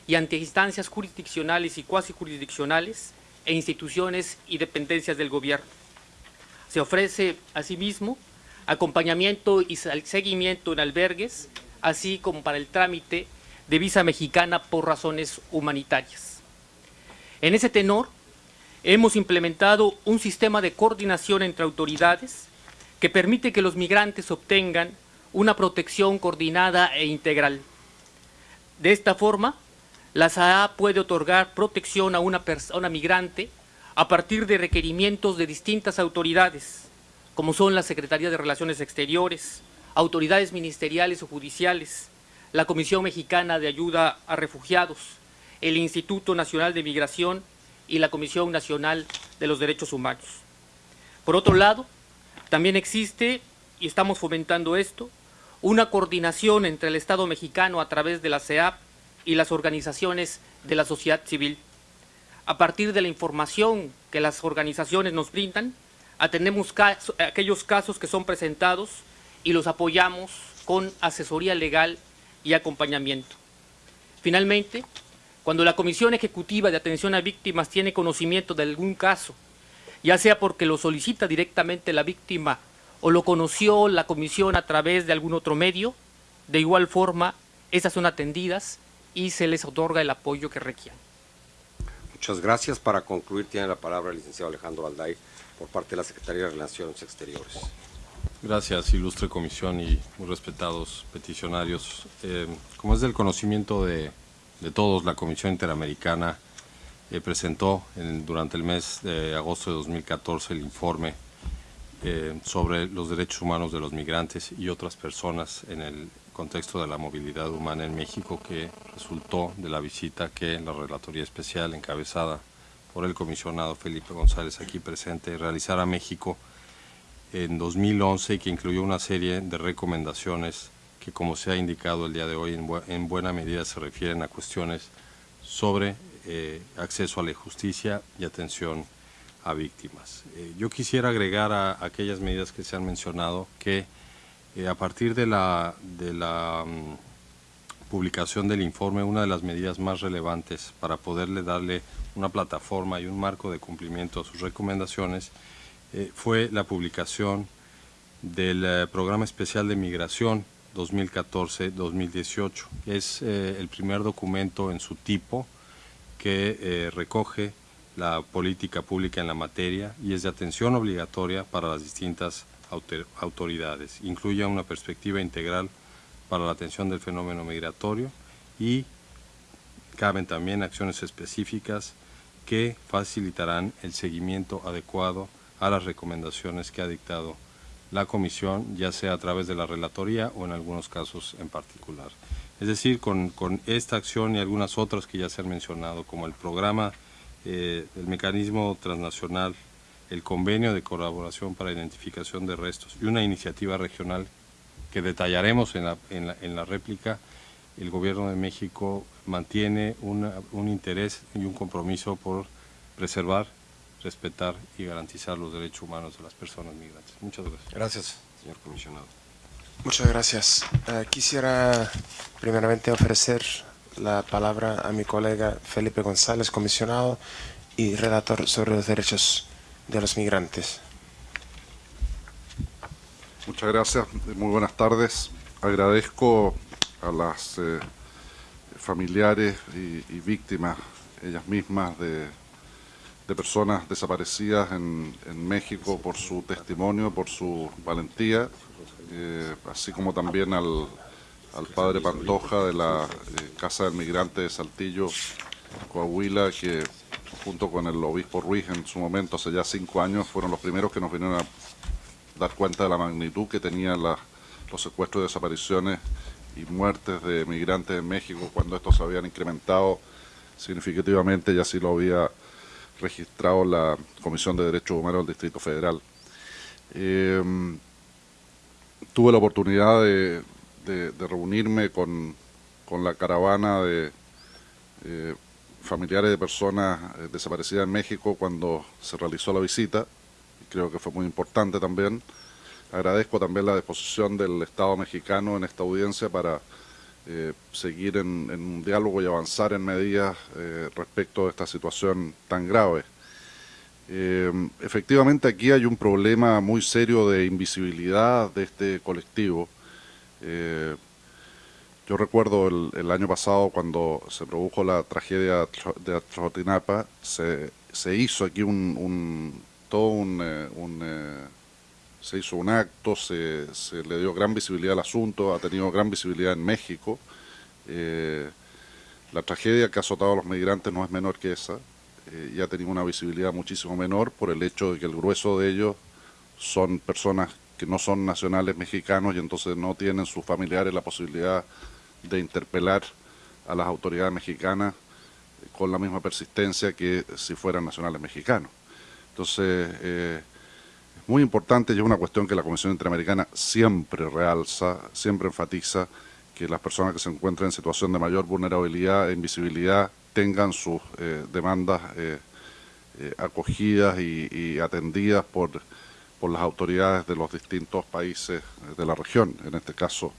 y ante instancias jurisdiccionales y cuasi jurisdiccionales, e instituciones y dependencias del gobierno. Se ofrece asimismo acompañamiento y seguimiento en albergues, así como para el trámite de visa mexicana por razones humanitarias. En ese tenor, hemos implementado un sistema de coordinación entre autoridades que permite que los migrantes obtengan una protección coordinada e integral. De esta forma, la SAA puede otorgar protección a una persona migrante a partir de requerimientos de distintas autoridades, como son la Secretaría de Relaciones Exteriores, autoridades ministeriales o judiciales, la Comisión Mexicana de Ayuda a Refugiados, el Instituto Nacional de Migración y la Comisión Nacional de los Derechos Humanos. Por otro lado, también existe, y estamos fomentando esto, una coordinación entre el Estado mexicano a través de la CEAP y las organizaciones de la sociedad civil. A partir de la información que las organizaciones nos brindan, atendemos aquellos casos que son presentados y los apoyamos con asesoría legal y acompañamiento. Finalmente, cuando la Comisión Ejecutiva de Atención a Víctimas tiene conocimiento de algún caso, ya sea porque lo solicita directamente la víctima o lo conoció la comisión a través de algún otro medio, de igual forma, esas son atendidas y se les otorga el apoyo que requieran. Muchas gracias. Para concluir, tiene la palabra el licenciado Alejandro Alday por parte de la Secretaría de Relaciones Exteriores. Gracias, ilustre comisión y muy respetados peticionarios. Eh, como es del conocimiento de, todos, la Comisión Interamericana eh, presentó durante el mes de agosto de 2014 el informe eh, sobre los derechos humanos de los migrantes y otras personas en el contexto de la movilidad humana en México que resultó de la visita que la Relatoría Especial encabezada por el comisionado Felipe González aquí presente realizara a México en 2011 y que incluyó una serie de recomendaciones que como se ha indicado el día de hoy en, buena medida se refieren a cuestiones sobre eh, acceso a la justicia y atención a víctimas. Eh, yo quisiera agregar a aquellas medidas que se han mencionado que eh, a partir de la, de la mm, publicación del informe, una de las medidas más relevantes para poderle darle una plataforma y un marco de cumplimiento a sus recomendaciones eh, fue la publicación del eh, Programa Especial de Migración 2014-2018. Es el primer documento en su tipo que recoge la política pública en la materia y es de atención obligatoria para las distintas autoridades. Incluye una perspectiva integral para la atención del fenómeno migratorio y caben también acciones específicas que facilitarán el seguimiento adecuado a las recomendaciones que ha dictado la Comisión, ya sea a través de la Relatoría o en algunos casos en particular. Es decir, con, esta acción y algunas otras que ya se han mencionado, como el programa, eh, el mecanismo transnacional el convenio de colaboración para identificación de restos y una iniciativa regional que detallaremos en la, en la, réplica, el Gobierno de México mantiene un interés y un compromiso por preservar, respetar y garantizar los derechos humanos de las personas migrantes. Muchas gracias. Gracias, señor comisionado. Muchas gracias. Eh, quisiera primeramente ofrecer la palabra a mi colega Felipe González, comisionado y redactor sobre los derechos de los migrantes. Muchas gracias, muy buenas tardes. Agradezco a las eh, familiares y, y, víctimas, ellas mismas, de, de personas desaparecidas en, México por su testimonio, por su valentía, eh, así como también al, al, padre Pantoja de la eh, Casa del Migrante de Saltillo, Coahuila, que junto con el obispo Ruiz en su momento, hace ya cinco años, fueron los primeros que nos vinieron a dar cuenta de la magnitud que tenían los secuestros, desapariciones y muertes de migrantes en México cuando estos se habían incrementado significativamente y así lo había registrado la Comisión de Derechos Humanos del Distrito Federal. Eh, tuve la oportunidad de, reunirme con, con, la caravana de eh, familiares de personas eh, desaparecidas en México cuando se realizó la visita, creo que fue muy importante también. Agradezco también la disposición del Estado mexicano en esta audiencia para eh, seguir en, un diálogo y avanzar en medidas eh, respecto de esta situación tan grave. Eh, efectivamente aquí hay un problema muy serio de invisibilidad de este colectivo. Eh, yo recuerdo el, año pasado cuando se produjo la tragedia de Atzotinapa, se, se hizo aquí un, todo un, un eh, se hizo un acto, se, le dio gran visibilidad al asunto, ha tenido gran visibilidad en México. Eh, la tragedia que ha azotado a los migrantes no es menor que esa, eh, y ha tenido una visibilidad muchísimo menor por el hecho de que el grueso de ellos son personas que no son nacionales mexicanos y entonces no tienen sus familiares la posibilidad de interpelar a las autoridades mexicanas con la misma persistencia que si fueran nacionales mexicanos. Entonces, eh, muy importante y es una cuestión que la Comisión Interamericana siempre realza, siempre enfatiza, que las personas que se encuentran en situación de mayor vulnerabilidad e invisibilidad tengan sus eh, demandas eh, eh, acogidas y, y, atendidas por, por las autoridades de los distintos países de la región, en este caso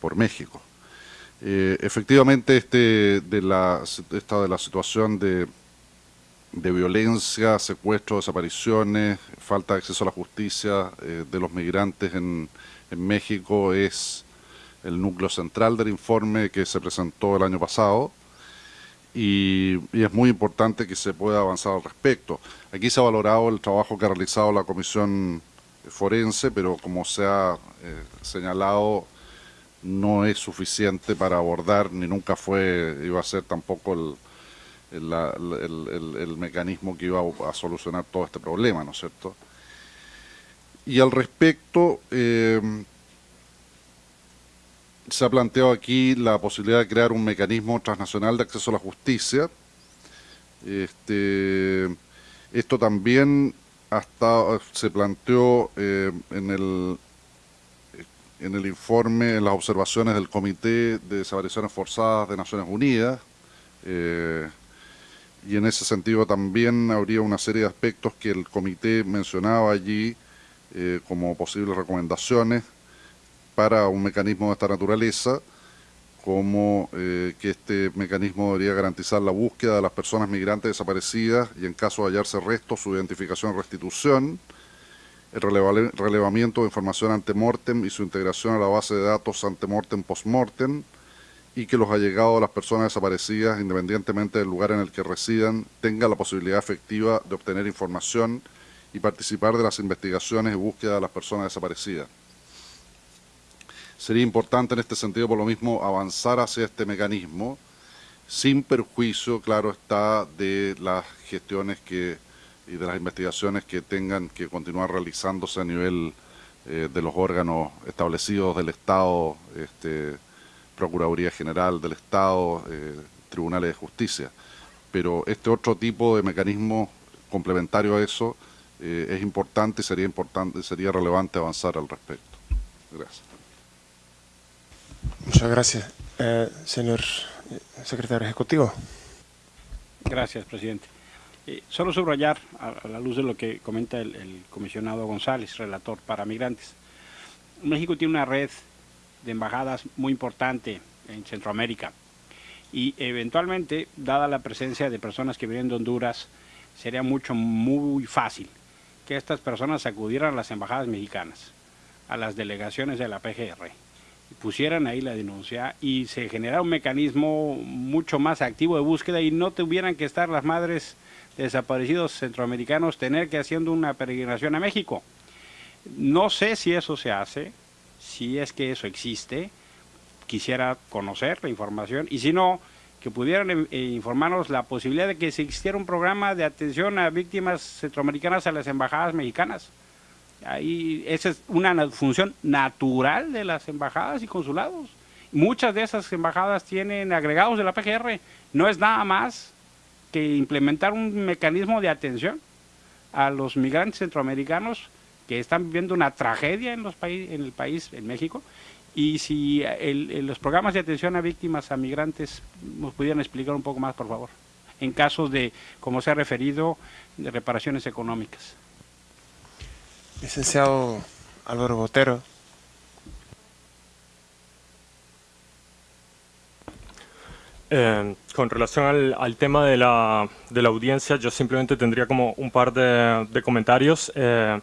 por México. Efectivamente, este de la, esta de la situación de, de violencia, secuestro, desapariciones, falta de acceso a la justicia eh, de los migrantes en, en, México es el núcleo central del informe que se presentó el año pasado y, y, es muy importante que se pueda avanzar al respecto. Aquí se ha valorado el trabajo que ha realizado la Comisión Forense, pero como se ha eh, señalado, no es suficiente para abordar, ni nunca fue, iba a ser tampoco el, el, el, mecanismo que iba a, solucionar todo este problema, ¿no es cierto? Y al respecto, eh, se ha planteado aquí la posibilidad de crear un mecanismo transnacional de acceso a la justicia. Este, esto también hasta se planteó eh, en el en el informe, en las observaciones del Comité de Desapariciones Forzadas de Naciones Unidas, eh, y en ese sentido también habría una serie de aspectos que el comité mencionaba allí eh, como posibles recomendaciones para un mecanismo de esta naturaleza, como eh, que este mecanismo debería garantizar la búsqueda de las personas migrantes desaparecidas y en caso de hallarse restos, su identificación y restitución, el relevamiento de información ante mortem y su integración a la base de datos ante mortem post-mortem y que los allegados a las personas desaparecidas, independientemente del lugar en el que residan, tengan la posibilidad efectiva de obtener información y participar de las investigaciones y búsqueda de las personas desaparecidas. Sería importante en este sentido, por lo mismo, avanzar hacia este mecanismo, sin perjuicio, claro está, de las gestiones que y de las investigaciones que tengan que continuar realizándose a nivel eh, de los órganos establecidos del Estado, este, Procuraduría General del Estado, eh, Tribunales de Justicia. Pero este otro tipo de mecanismo complementario a eso eh, es importante y sería importante, sería relevante avanzar al respecto. Gracias. Muchas gracias. Eh, señor secretario ejecutivo. Gracias, presidente. Eh, solo subrayar, a, a, la luz de lo que comenta el, el, comisionado González, relator para migrantes, México tiene una red de embajadas muy importante en Centroamérica y eventualmente, dada la presencia de personas que vienen de Honduras, sería mucho, muy fácil que estas personas acudieran a las embajadas mexicanas, a las delegaciones de la PGR, y pusieran ahí la denuncia y se generara un mecanismo mucho más activo de búsqueda y no tuvieran que estar las madres desaparecidos centroamericanos tener que haciendo una peregrinación a México. No sé si eso se hace, si es que eso existe, quisiera conocer la información y si no, que pudieran eh, eh, informarnos la posibilidad de que existiera un programa de atención a víctimas centroamericanas a las embajadas mexicanas. Ahí, esa es una función natural de las embajadas y consulados. Muchas de esas embajadas tienen agregados de la PGR. No es nada más que implementar un mecanismo de atención a los migrantes centroamericanos que están viviendo una tragedia en, los en el país, en México, y si los programas de atención a víctimas, a migrantes, nos pudieran explicar un poco más, por favor, en casos de, como se ha referido, de reparaciones económicas. Licenciado Álvaro Botero. Eh, con relación al, tema de la, de la, audiencia, yo simplemente tendría como un par de, de comentarios. Eh,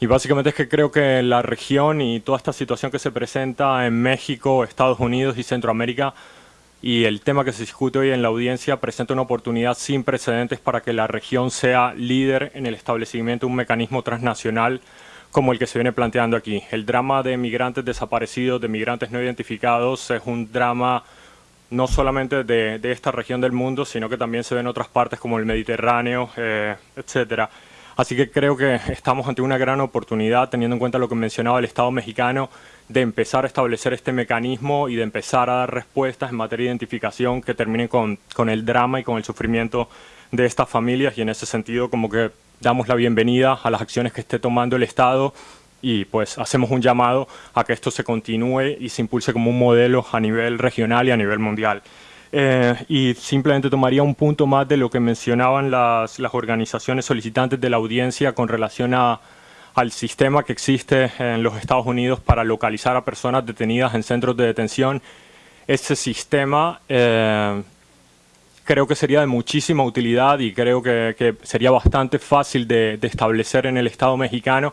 y básicamente es que creo que la región y toda esta situación que se presenta en México, Estados Unidos y Centroamérica y el tema que se discute hoy en la audiencia presenta una oportunidad sin precedentes para que la región sea líder en el establecimiento de un mecanismo transnacional como el que se viene planteando aquí. El drama de migrantes desaparecidos, de migrantes no identificados, es un drama no solamente de, esta región del mundo, sino que también se ve en otras partes como el Mediterráneo, eh, etcétera. Así que creo que estamos ante una gran oportunidad, teniendo en cuenta lo que mencionaba el Estado mexicano, de empezar a establecer este mecanismo y de empezar a dar respuestas en materia de identificación que terminen con, con el drama y con el sufrimiento de estas familias y en ese sentido como que damos la bienvenida a las acciones que esté tomando el Estado y pues hacemos un llamado a que esto se continúe y se impulse como un modelo a nivel regional y a nivel mundial. Eh, y simplemente tomaría un punto más de lo que mencionaban las, las organizaciones solicitantes de la audiencia con relación a, al sistema que existe en los Estados Unidos para localizar a personas detenidas en centros de detención. Ese sistema eh, creo que sería de muchísima utilidad y creo que, que sería bastante fácil de, de establecer en el Estado mexicano,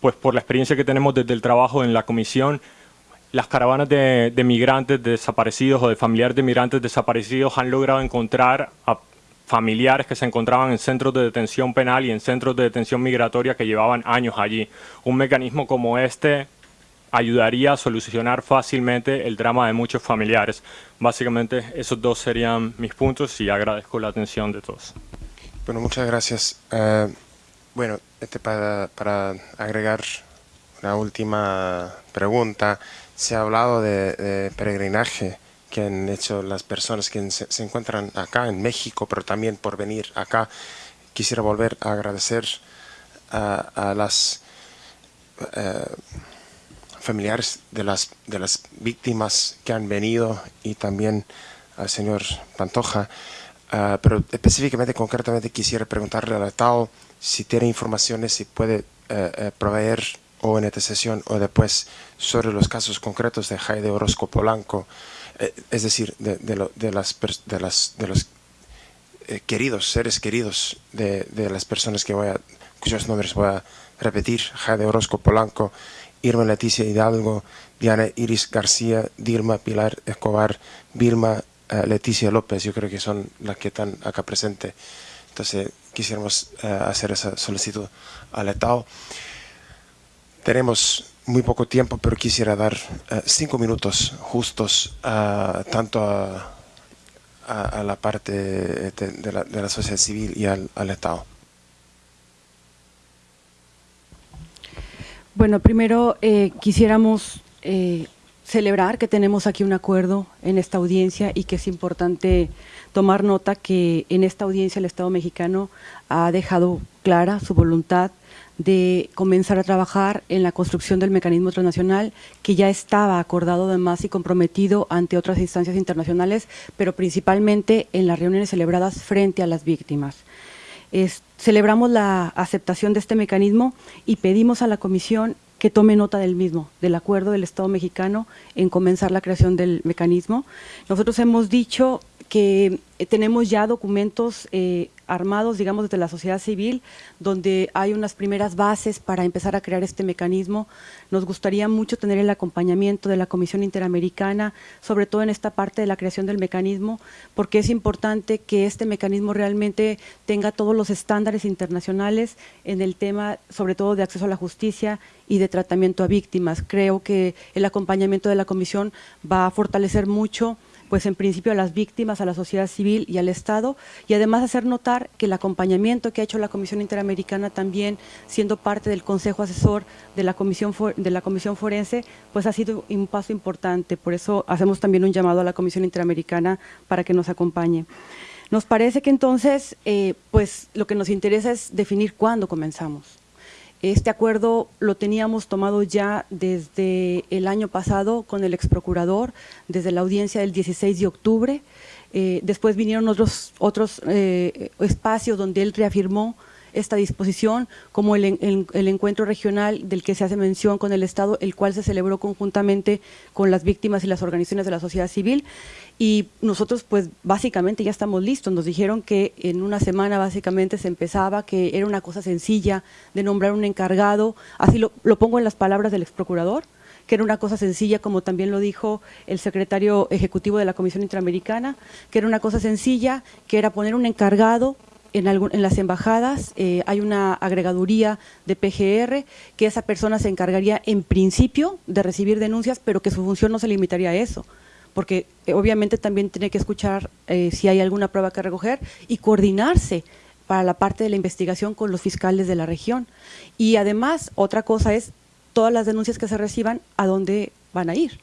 pues por la experiencia que tenemos desde el trabajo en la comisión, las caravanas de, migrantes desaparecidos o de familiares de migrantes desaparecidos han logrado encontrar a familiares que se encontraban en centros de detención penal y en centros de detención migratoria que llevaban años allí. Un mecanismo como este ayudaría a solucionar fácilmente el drama de muchos familiares. Básicamente esos dos serían mis puntos y agradezco la atención de todos. Bueno, muchas gracias. Eh, bueno, este para, para agregar una última pregunta se ha hablado de, peregrinaje que han hecho las personas que se, encuentran acá en México, pero también por venir acá. Quisiera volver a agradecer a, las eh, familiares de las, víctimas que han venido y también al señor Pantoja. Ah, pero específicamente, concretamente, quisiera preguntarle al Estado si tiene informaciones, si puede eh, proveer o en esta sesión o después sobre los casos concretos de Jaide Orozco Polanco, eh, es decir, de, los eh, queridos, seres queridos de, las personas que voy a, cuyos nombres voy a repetir, Jaide Orozco Polanco, Irma Leticia Hidalgo, Diana Iris García, Dilma Pilar Escobar, Vilma eh, Leticia López, yo creo que son las que están acá presentes. Entonces quisiéramos hacer esa solicitud al Estado. Tenemos muy poco tiempo, pero quisiera dar eh, cinco minutos justos tanto a, la parte de, la, sociedad civil y al, Estado. Bueno, primero eh, quisiéramos eh, celebrar que tenemos aquí un acuerdo en esta audiencia y que es importante tomar nota que en esta audiencia el Estado mexicano ha dejado clara su voluntad de comenzar a trabajar en la construcción del mecanismo transnacional que ya estaba acordado además y comprometido ante otras instancias internacionales, pero principalmente en las reuniones celebradas frente a las víctimas. celebramos la aceptación de este mecanismo y pedimos a la Comisión que tome nota del mismo, del acuerdo del Estado mexicano en comenzar la creación del mecanismo. Nosotros hemos dicho que eh, tenemos ya documentos eh, armados, digamos, desde la sociedad civil, donde hay unas primeras bases para empezar a crear este mecanismo. Nos gustaría mucho tener el acompañamiento de la Comisión Interamericana, sobre todo en esta parte de la creación del mecanismo, porque es importante que este mecanismo realmente tenga todos los estándares internacionales en el tema, sobre todo de acceso a la justicia y de tratamiento a víctimas. Creo que el acompañamiento de la Comisión va a fortalecer mucho pues en principio a las víctimas, a la sociedad civil y al Estado, y además hacer notar que el acompañamiento que ha hecho la Comisión Interamericana también, siendo parte del Consejo Asesor de la Comisión, de la Comisión Forense, pues ha sido un paso importante. Por eso hacemos también un llamado a la Comisión Interamericana para que nos acompañe. Nos parece que entonces, eh, pues lo que nos interesa es definir cuándo comenzamos. Este acuerdo lo teníamos tomado ya desde el año pasado con el ex procurador, desde la audiencia del 16 de octubre. Eh, después vinieron otros, otros eh, espacios donde él reafirmó esta disposición, como el, encuentro regional del que se hace mención con el Estado, el cual se celebró conjuntamente con las víctimas y las organizaciones de la sociedad civil. Y nosotros, pues, básicamente ya estamos listos. Nos dijeron que en una semana, básicamente, se empezaba, que era una cosa sencilla de nombrar un encargado. Así lo, lo pongo en las palabras del ex procurador que era una cosa sencilla, como también lo dijo el secretario ejecutivo de la Comisión Interamericana, que era una cosa sencilla, que era poner un encargado en, las embajadas eh, hay una agregaduría de PGR que esa persona se encargaría en principio de recibir denuncias, pero que su función no se limitaría a eso porque eh, obviamente también tiene que escuchar eh, si hay alguna prueba que recoger y coordinarse para la parte de la investigación con los fiscales de la región. Y además, otra cosa es todas las denuncias que se reciban, a dónde van a ir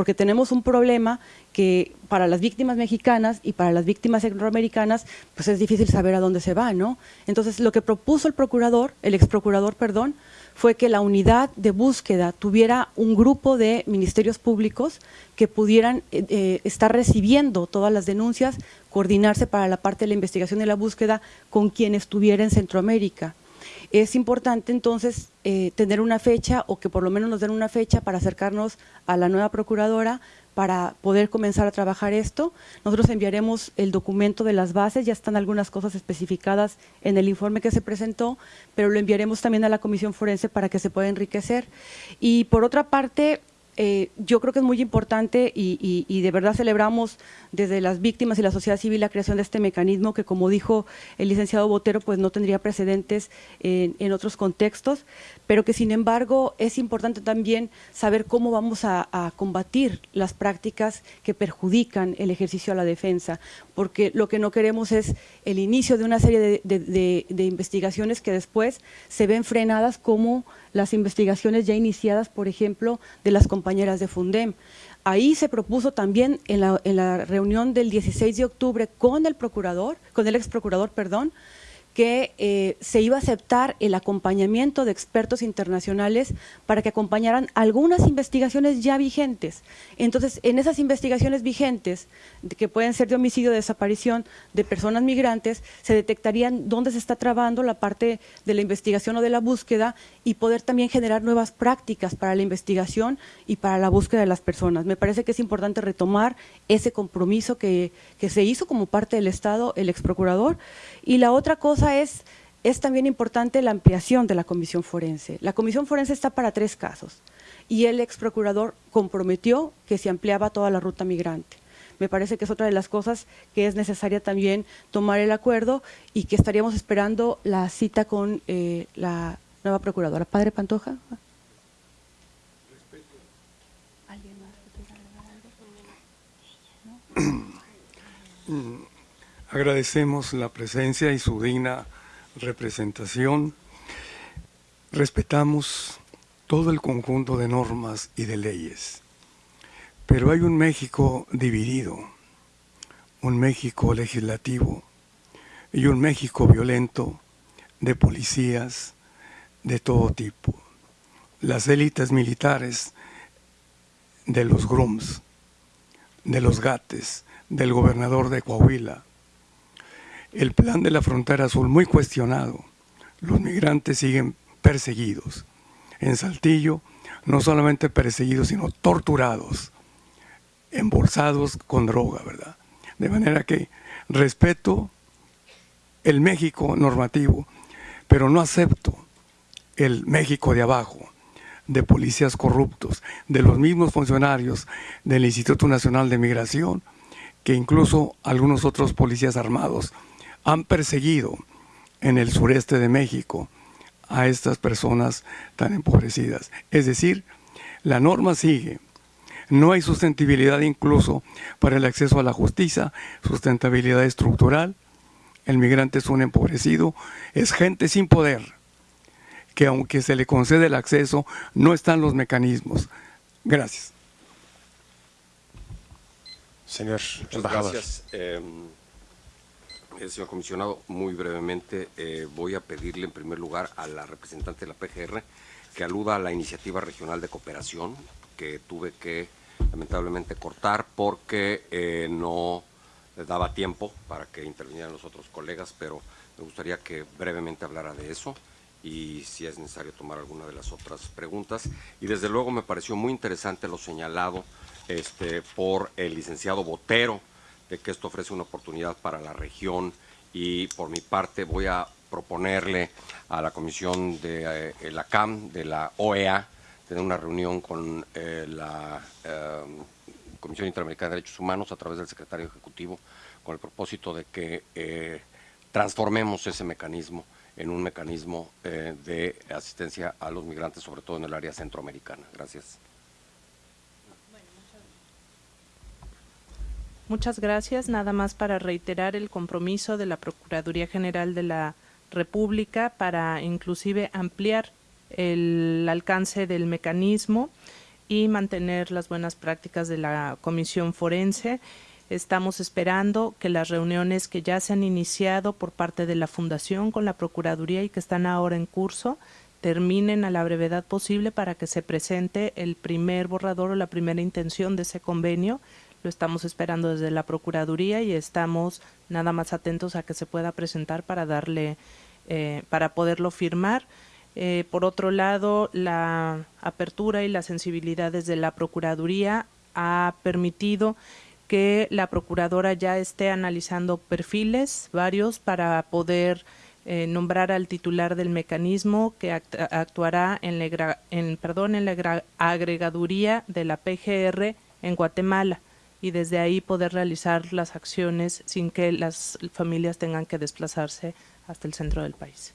porque tenemos un problema que para las víctimas mexicanas y para las víctimas centroamericanas, pues es difícil saber a dónde se va, ¿no? Entonces, lo que propuso el procurador, el ex procurador, perdón, fue que la unidad de búsqueda tuviera un grupo de ministerios públicos que pudieran eh, eh, estar recibiendo todas las denuncias, coordinarse para la parte de la investigación y la búsqueda con quien estuviera en Centroamérica. Es importante entonces eh, tener una fecha o que por lo menos nos den una fecha para acercarnos a la nueva procuradora para poder comenzar a trabajar esto. Nosotros enviaremos el documento de las bases, ya están algunas cosas especificadas en el informe que se presentó, pero lo enviaremos también a la Comisión Forense para que se pueda enriquecer. Y por otra parte, eh, yo creo que es muy importante y, de verdad celebramos desde las víctimas y la sociedad civil la creación de este mecanismo que, como dijo el licenciado Botero, pues no tendría precedentes en, otros contextos, pero que sin embargo es importante también saber cómo vamos a, combatir las prácticas que perjudican el ejercicio a la defensa, porque lo que no queremos es el inicio de una serie de investigaciones que después se ven frenadas como las investigaciones ya iniciadas, por ejemplo, de las compañeras de Fundem. Ahí se propuso también en la, en la reunión del 16 de octubre con el procurador, con el ex procurador, perdón, que eh, se iba a aceptar el acompañamiento de expertos internacionales para que acompañaran algunas investigaciones ya vigentes. Entonces, en esas investigaciones vigentes, que pueden ser de homicidio, de desaparición de personas migrantes, se detectarían dónde se está trabando la parte de la investigación o de la búsqueda y poder también generar nuevas prácticas para la investigación y para la búsqueda de las personas. Me parece que es importante retomar ese compromiso que, que se hizo como parte del Estado, el ex procurador. Y la otra cosa es, es también importante la ampliación de la comisión forense. La comisión forense está para tres casos y el ex procurador comprometió que se ampliaba toda la ruta migrante. Me parece que es otra de las cosas que es necesaria también tomar el acuerdo y que estaríamos esperando la cita con eh, la nueva procuradora. Padre Pantoja. [clears throat] Agradecemos la presencia y su digna representación. Respetamos todo el conjunto de normas y de leyes. Pero hay un México dividido, un México legislativo y un México violento de policías de todo tipo. Las élites militares de los Grums, de los Gates, del gobernador de Coahuila, el plan de la frontera azul muy cuestionado. Los migrantes siguen perseguidos. en Saltillo, no solamente perseguidos, sino torturados, embolsados con droga, ¿verdad? De manera que respeto el México normativo, pero no acepto el México de abajo, de policías corruptos, de los mismos funcionarios del Instituto Nacional de Migración, que incluso algunos otros policías armados han perseguido en el sureste de México a estas personas tan empobrecidas. Es decir, la norma sigue. No hay sustentabilidad incluso para el acceso a la justicia, sustentabilidad estructural. El migrante es un empobrecido, es gente sin poder, que aunque se le concede el acceso, no están los mecanismos. Gracias. Señor embajador. Gracias. Eh, señor comisionado, muy brevemente eh, voy a pedirle en primer lugar a la representante de la PGR que aluda a la iniciativa regional de cooperación que tuve que lamentablemente cortar porque eh, no daba tiempo para que intervinieran los otros colegas, pero me gustaría que brevemente hablara de eso y si es necesario tomar alguna de las otras preguntas. Y desde luego me pareció muy interesante lo señalado este, por el licenciado Botero, de que esto ofrece una oportunidad para la región y por mi parte voy a proponerle a la comisión de eh, la CAM, de la OEA, tener una reunión con eh, la eh, Comisión Interamericana de Derechos Humanos a través del secretario ejecutivo con el propósito de que transformemos ese mecanismo en un mecanismo de asistencia a los migrantes, sobre todo en el área centroamericana. Gracias. Muchas gracias. Nada más para reiterar el compromiso de la Procuraduría General de la República para inclusive ampliar el alcance del mecanismo y mantener las buenas prácticas de la Comisión Forense. Estamos esperando que las reuniones que ya se han iniciado por parte de la Fundación con la Procuraduría y que están ahora en curso terminen a la brevedad posible para que se presente el primer borrador o la primera intención de ese convenio lo estamos esperando desde la Procuraduría y estamos nada más atentos a que se pueda presentar para darle, eh, para poderlo firmar. Eh, por otro lado, la apertura y las sensibilidades de la Procuraduría ha permitido que la Procuradora ya esté analizando perfiles varios para poder eh, nombrar al titular del mecanismo que actuará en la, perdón, en la agregaduría de la PGR en Guatemala y desde ahí poder realizar las acciones sin que las familias tengan que desplazarse hasta el centro del país.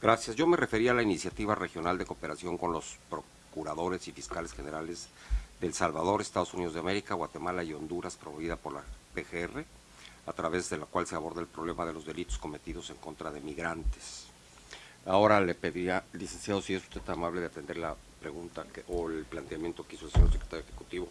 Gracias. Yo me refería a la iniciativa regional de cooperación con los procuradores y fiscales generales de El Salvador, Estados Unidos de América, Guatemala y Honduras, promovida por la PGR, a través de la cual se aborda el problema de los delitos cometidos en contra de migrantes. Ahora le pediría, licenciado, si es usted tan amable de atender la pregunta que, o el planteamiento que hizo el señor secretario ejecutivo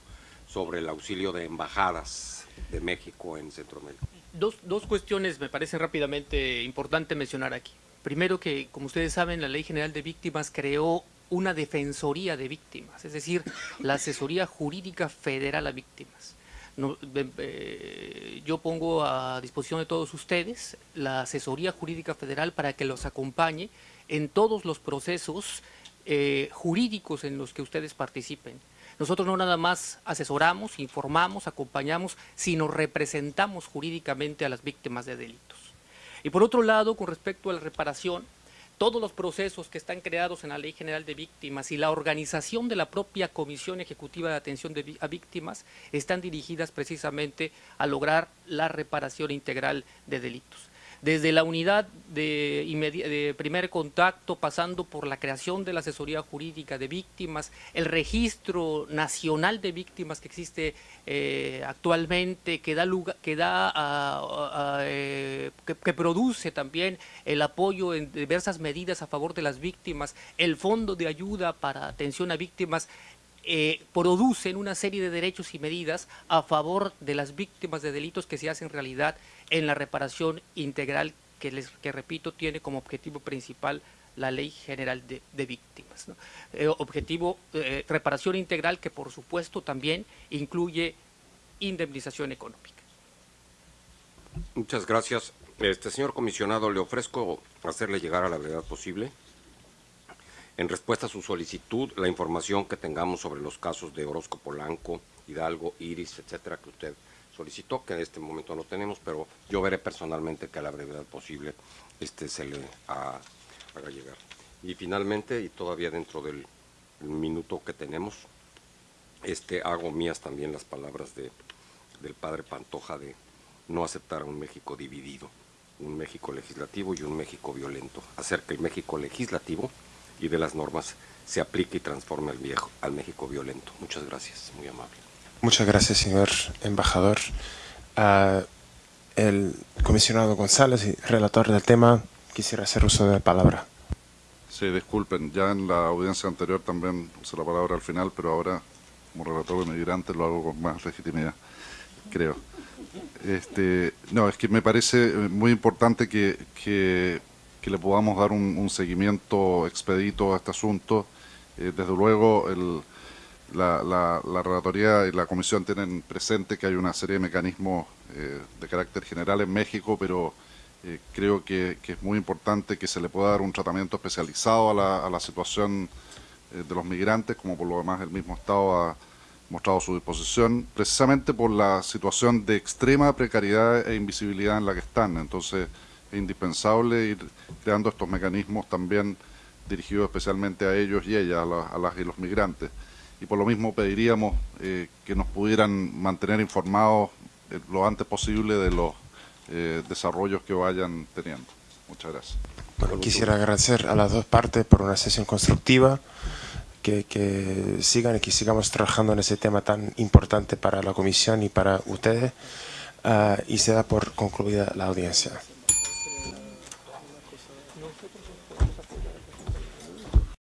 sobre el auxilio de embajadas de México en Centroamérica. Dos, dos cuestiones me parece rápidamente importante mencionar aquí. Primero que, como ustedes saben, la Ley General de Víctimas creó una defensoría de víctimas, es decir, la asesoría jurídica federal a víctimas. Yo pongo a disposición de todos ustedes la asesoría jurídica federal para que los acompañe en todos los procesos eh, jurídicos en los que ustedes participen. Nosotros no nada más asesoramos, informamos, acompañamos, sino representamos jurídicamente a las víctimas de delitos. Y por otro lado, con respecto a la reparación, todos los procesos que están creados en la Ley General de Víctimas y la organización de la propia Comisión Ejecutiva de Atención a Víctimas están dirigidas precisamente a lograr la reparación integral de delitos desde la unidad de, primer contacto, pasando por la creación de la asesoría jurídica de víctimas, el registro nacional de víctimas que existe eh, actualmente, que da, que, da eh, que, produce también el apoyo en diversas medidas a favor de las víctimas, el fondo de ayuda para atención a víctimas, eh, producen una serie de derechos y medidas a favor de las víctimas de delitos que se hacen realidad en la reparación integral que, les, que repito, tiene como objetivo principal la Ley General de, Víctimas. Eh, objetivo, eh, reparación integral que por supuesto también incluye indemnización económica. Muchas gracias. Este señor comisionado, le ofrezco hacerle llegar a la verdad posible En respuesta a su solicitud, la información que tengamos sobre los casos de Orozco Polanco, Hidalgo, Iris, etcétera, que usted solicitó, que en este momento no tenemos, pero yo veré personalmente que a la brevedad posible este se le ha- haga llegar. Y finalmente, y todavía dentro del minuto que tenemos, este, hago mías también las palabras de, del padre Pantoja de no aceptar un México dividido, un México legislativo y un México violento, hacer que el México legislativo y de las normas se aplique y transforme al, viejo, al México violento. Muchas gracias, muy amable. Muchas gracias, señor embajador. Ah, el comisionado González, relator del tema, quisiera hacer uso de la palabra. Sí, disculpen, ya en la audiencia anterior también usé la palabra al final, pero ahora como relator de migrantes lo hago con más legitimidad, creo. Este, no, es que me parece eh, muy importante que, que, le podamos dar un, un seguimiento expedito a este asunto. Eh, desde luego, el, la, la, la relatoría y la comisión tienen presente que hay una serie de mecanismos eh, de carácter general en México, pero eh, creo que, que es muy importante que se le pueda dar un tratamiento especializado a la, a la situación eh, de los migrantes, como por lo demás el mismo Estado ha mostrado su disposición, precisamente por la situación de extrema precariedad e invisibilidad en la que están. Entonces es indispensable ir creando estos mecanismos también dirigidos especialmente a ellos y ellas, a, la- a las y los migrantes. Y por lo mismo pediríamos eh, que nos pudieran mantener informados eh, lo antes posible de los eh, desarrollos que vayan teniendo. Muchas gracias. Bueno, quisiera agradecer a las dos partes por una sesión constructiva, que, que sigan y que sigamos trabajando en ese tema tan importante para la comisión y para ustedes, ah, y se da por concluida la audiencia.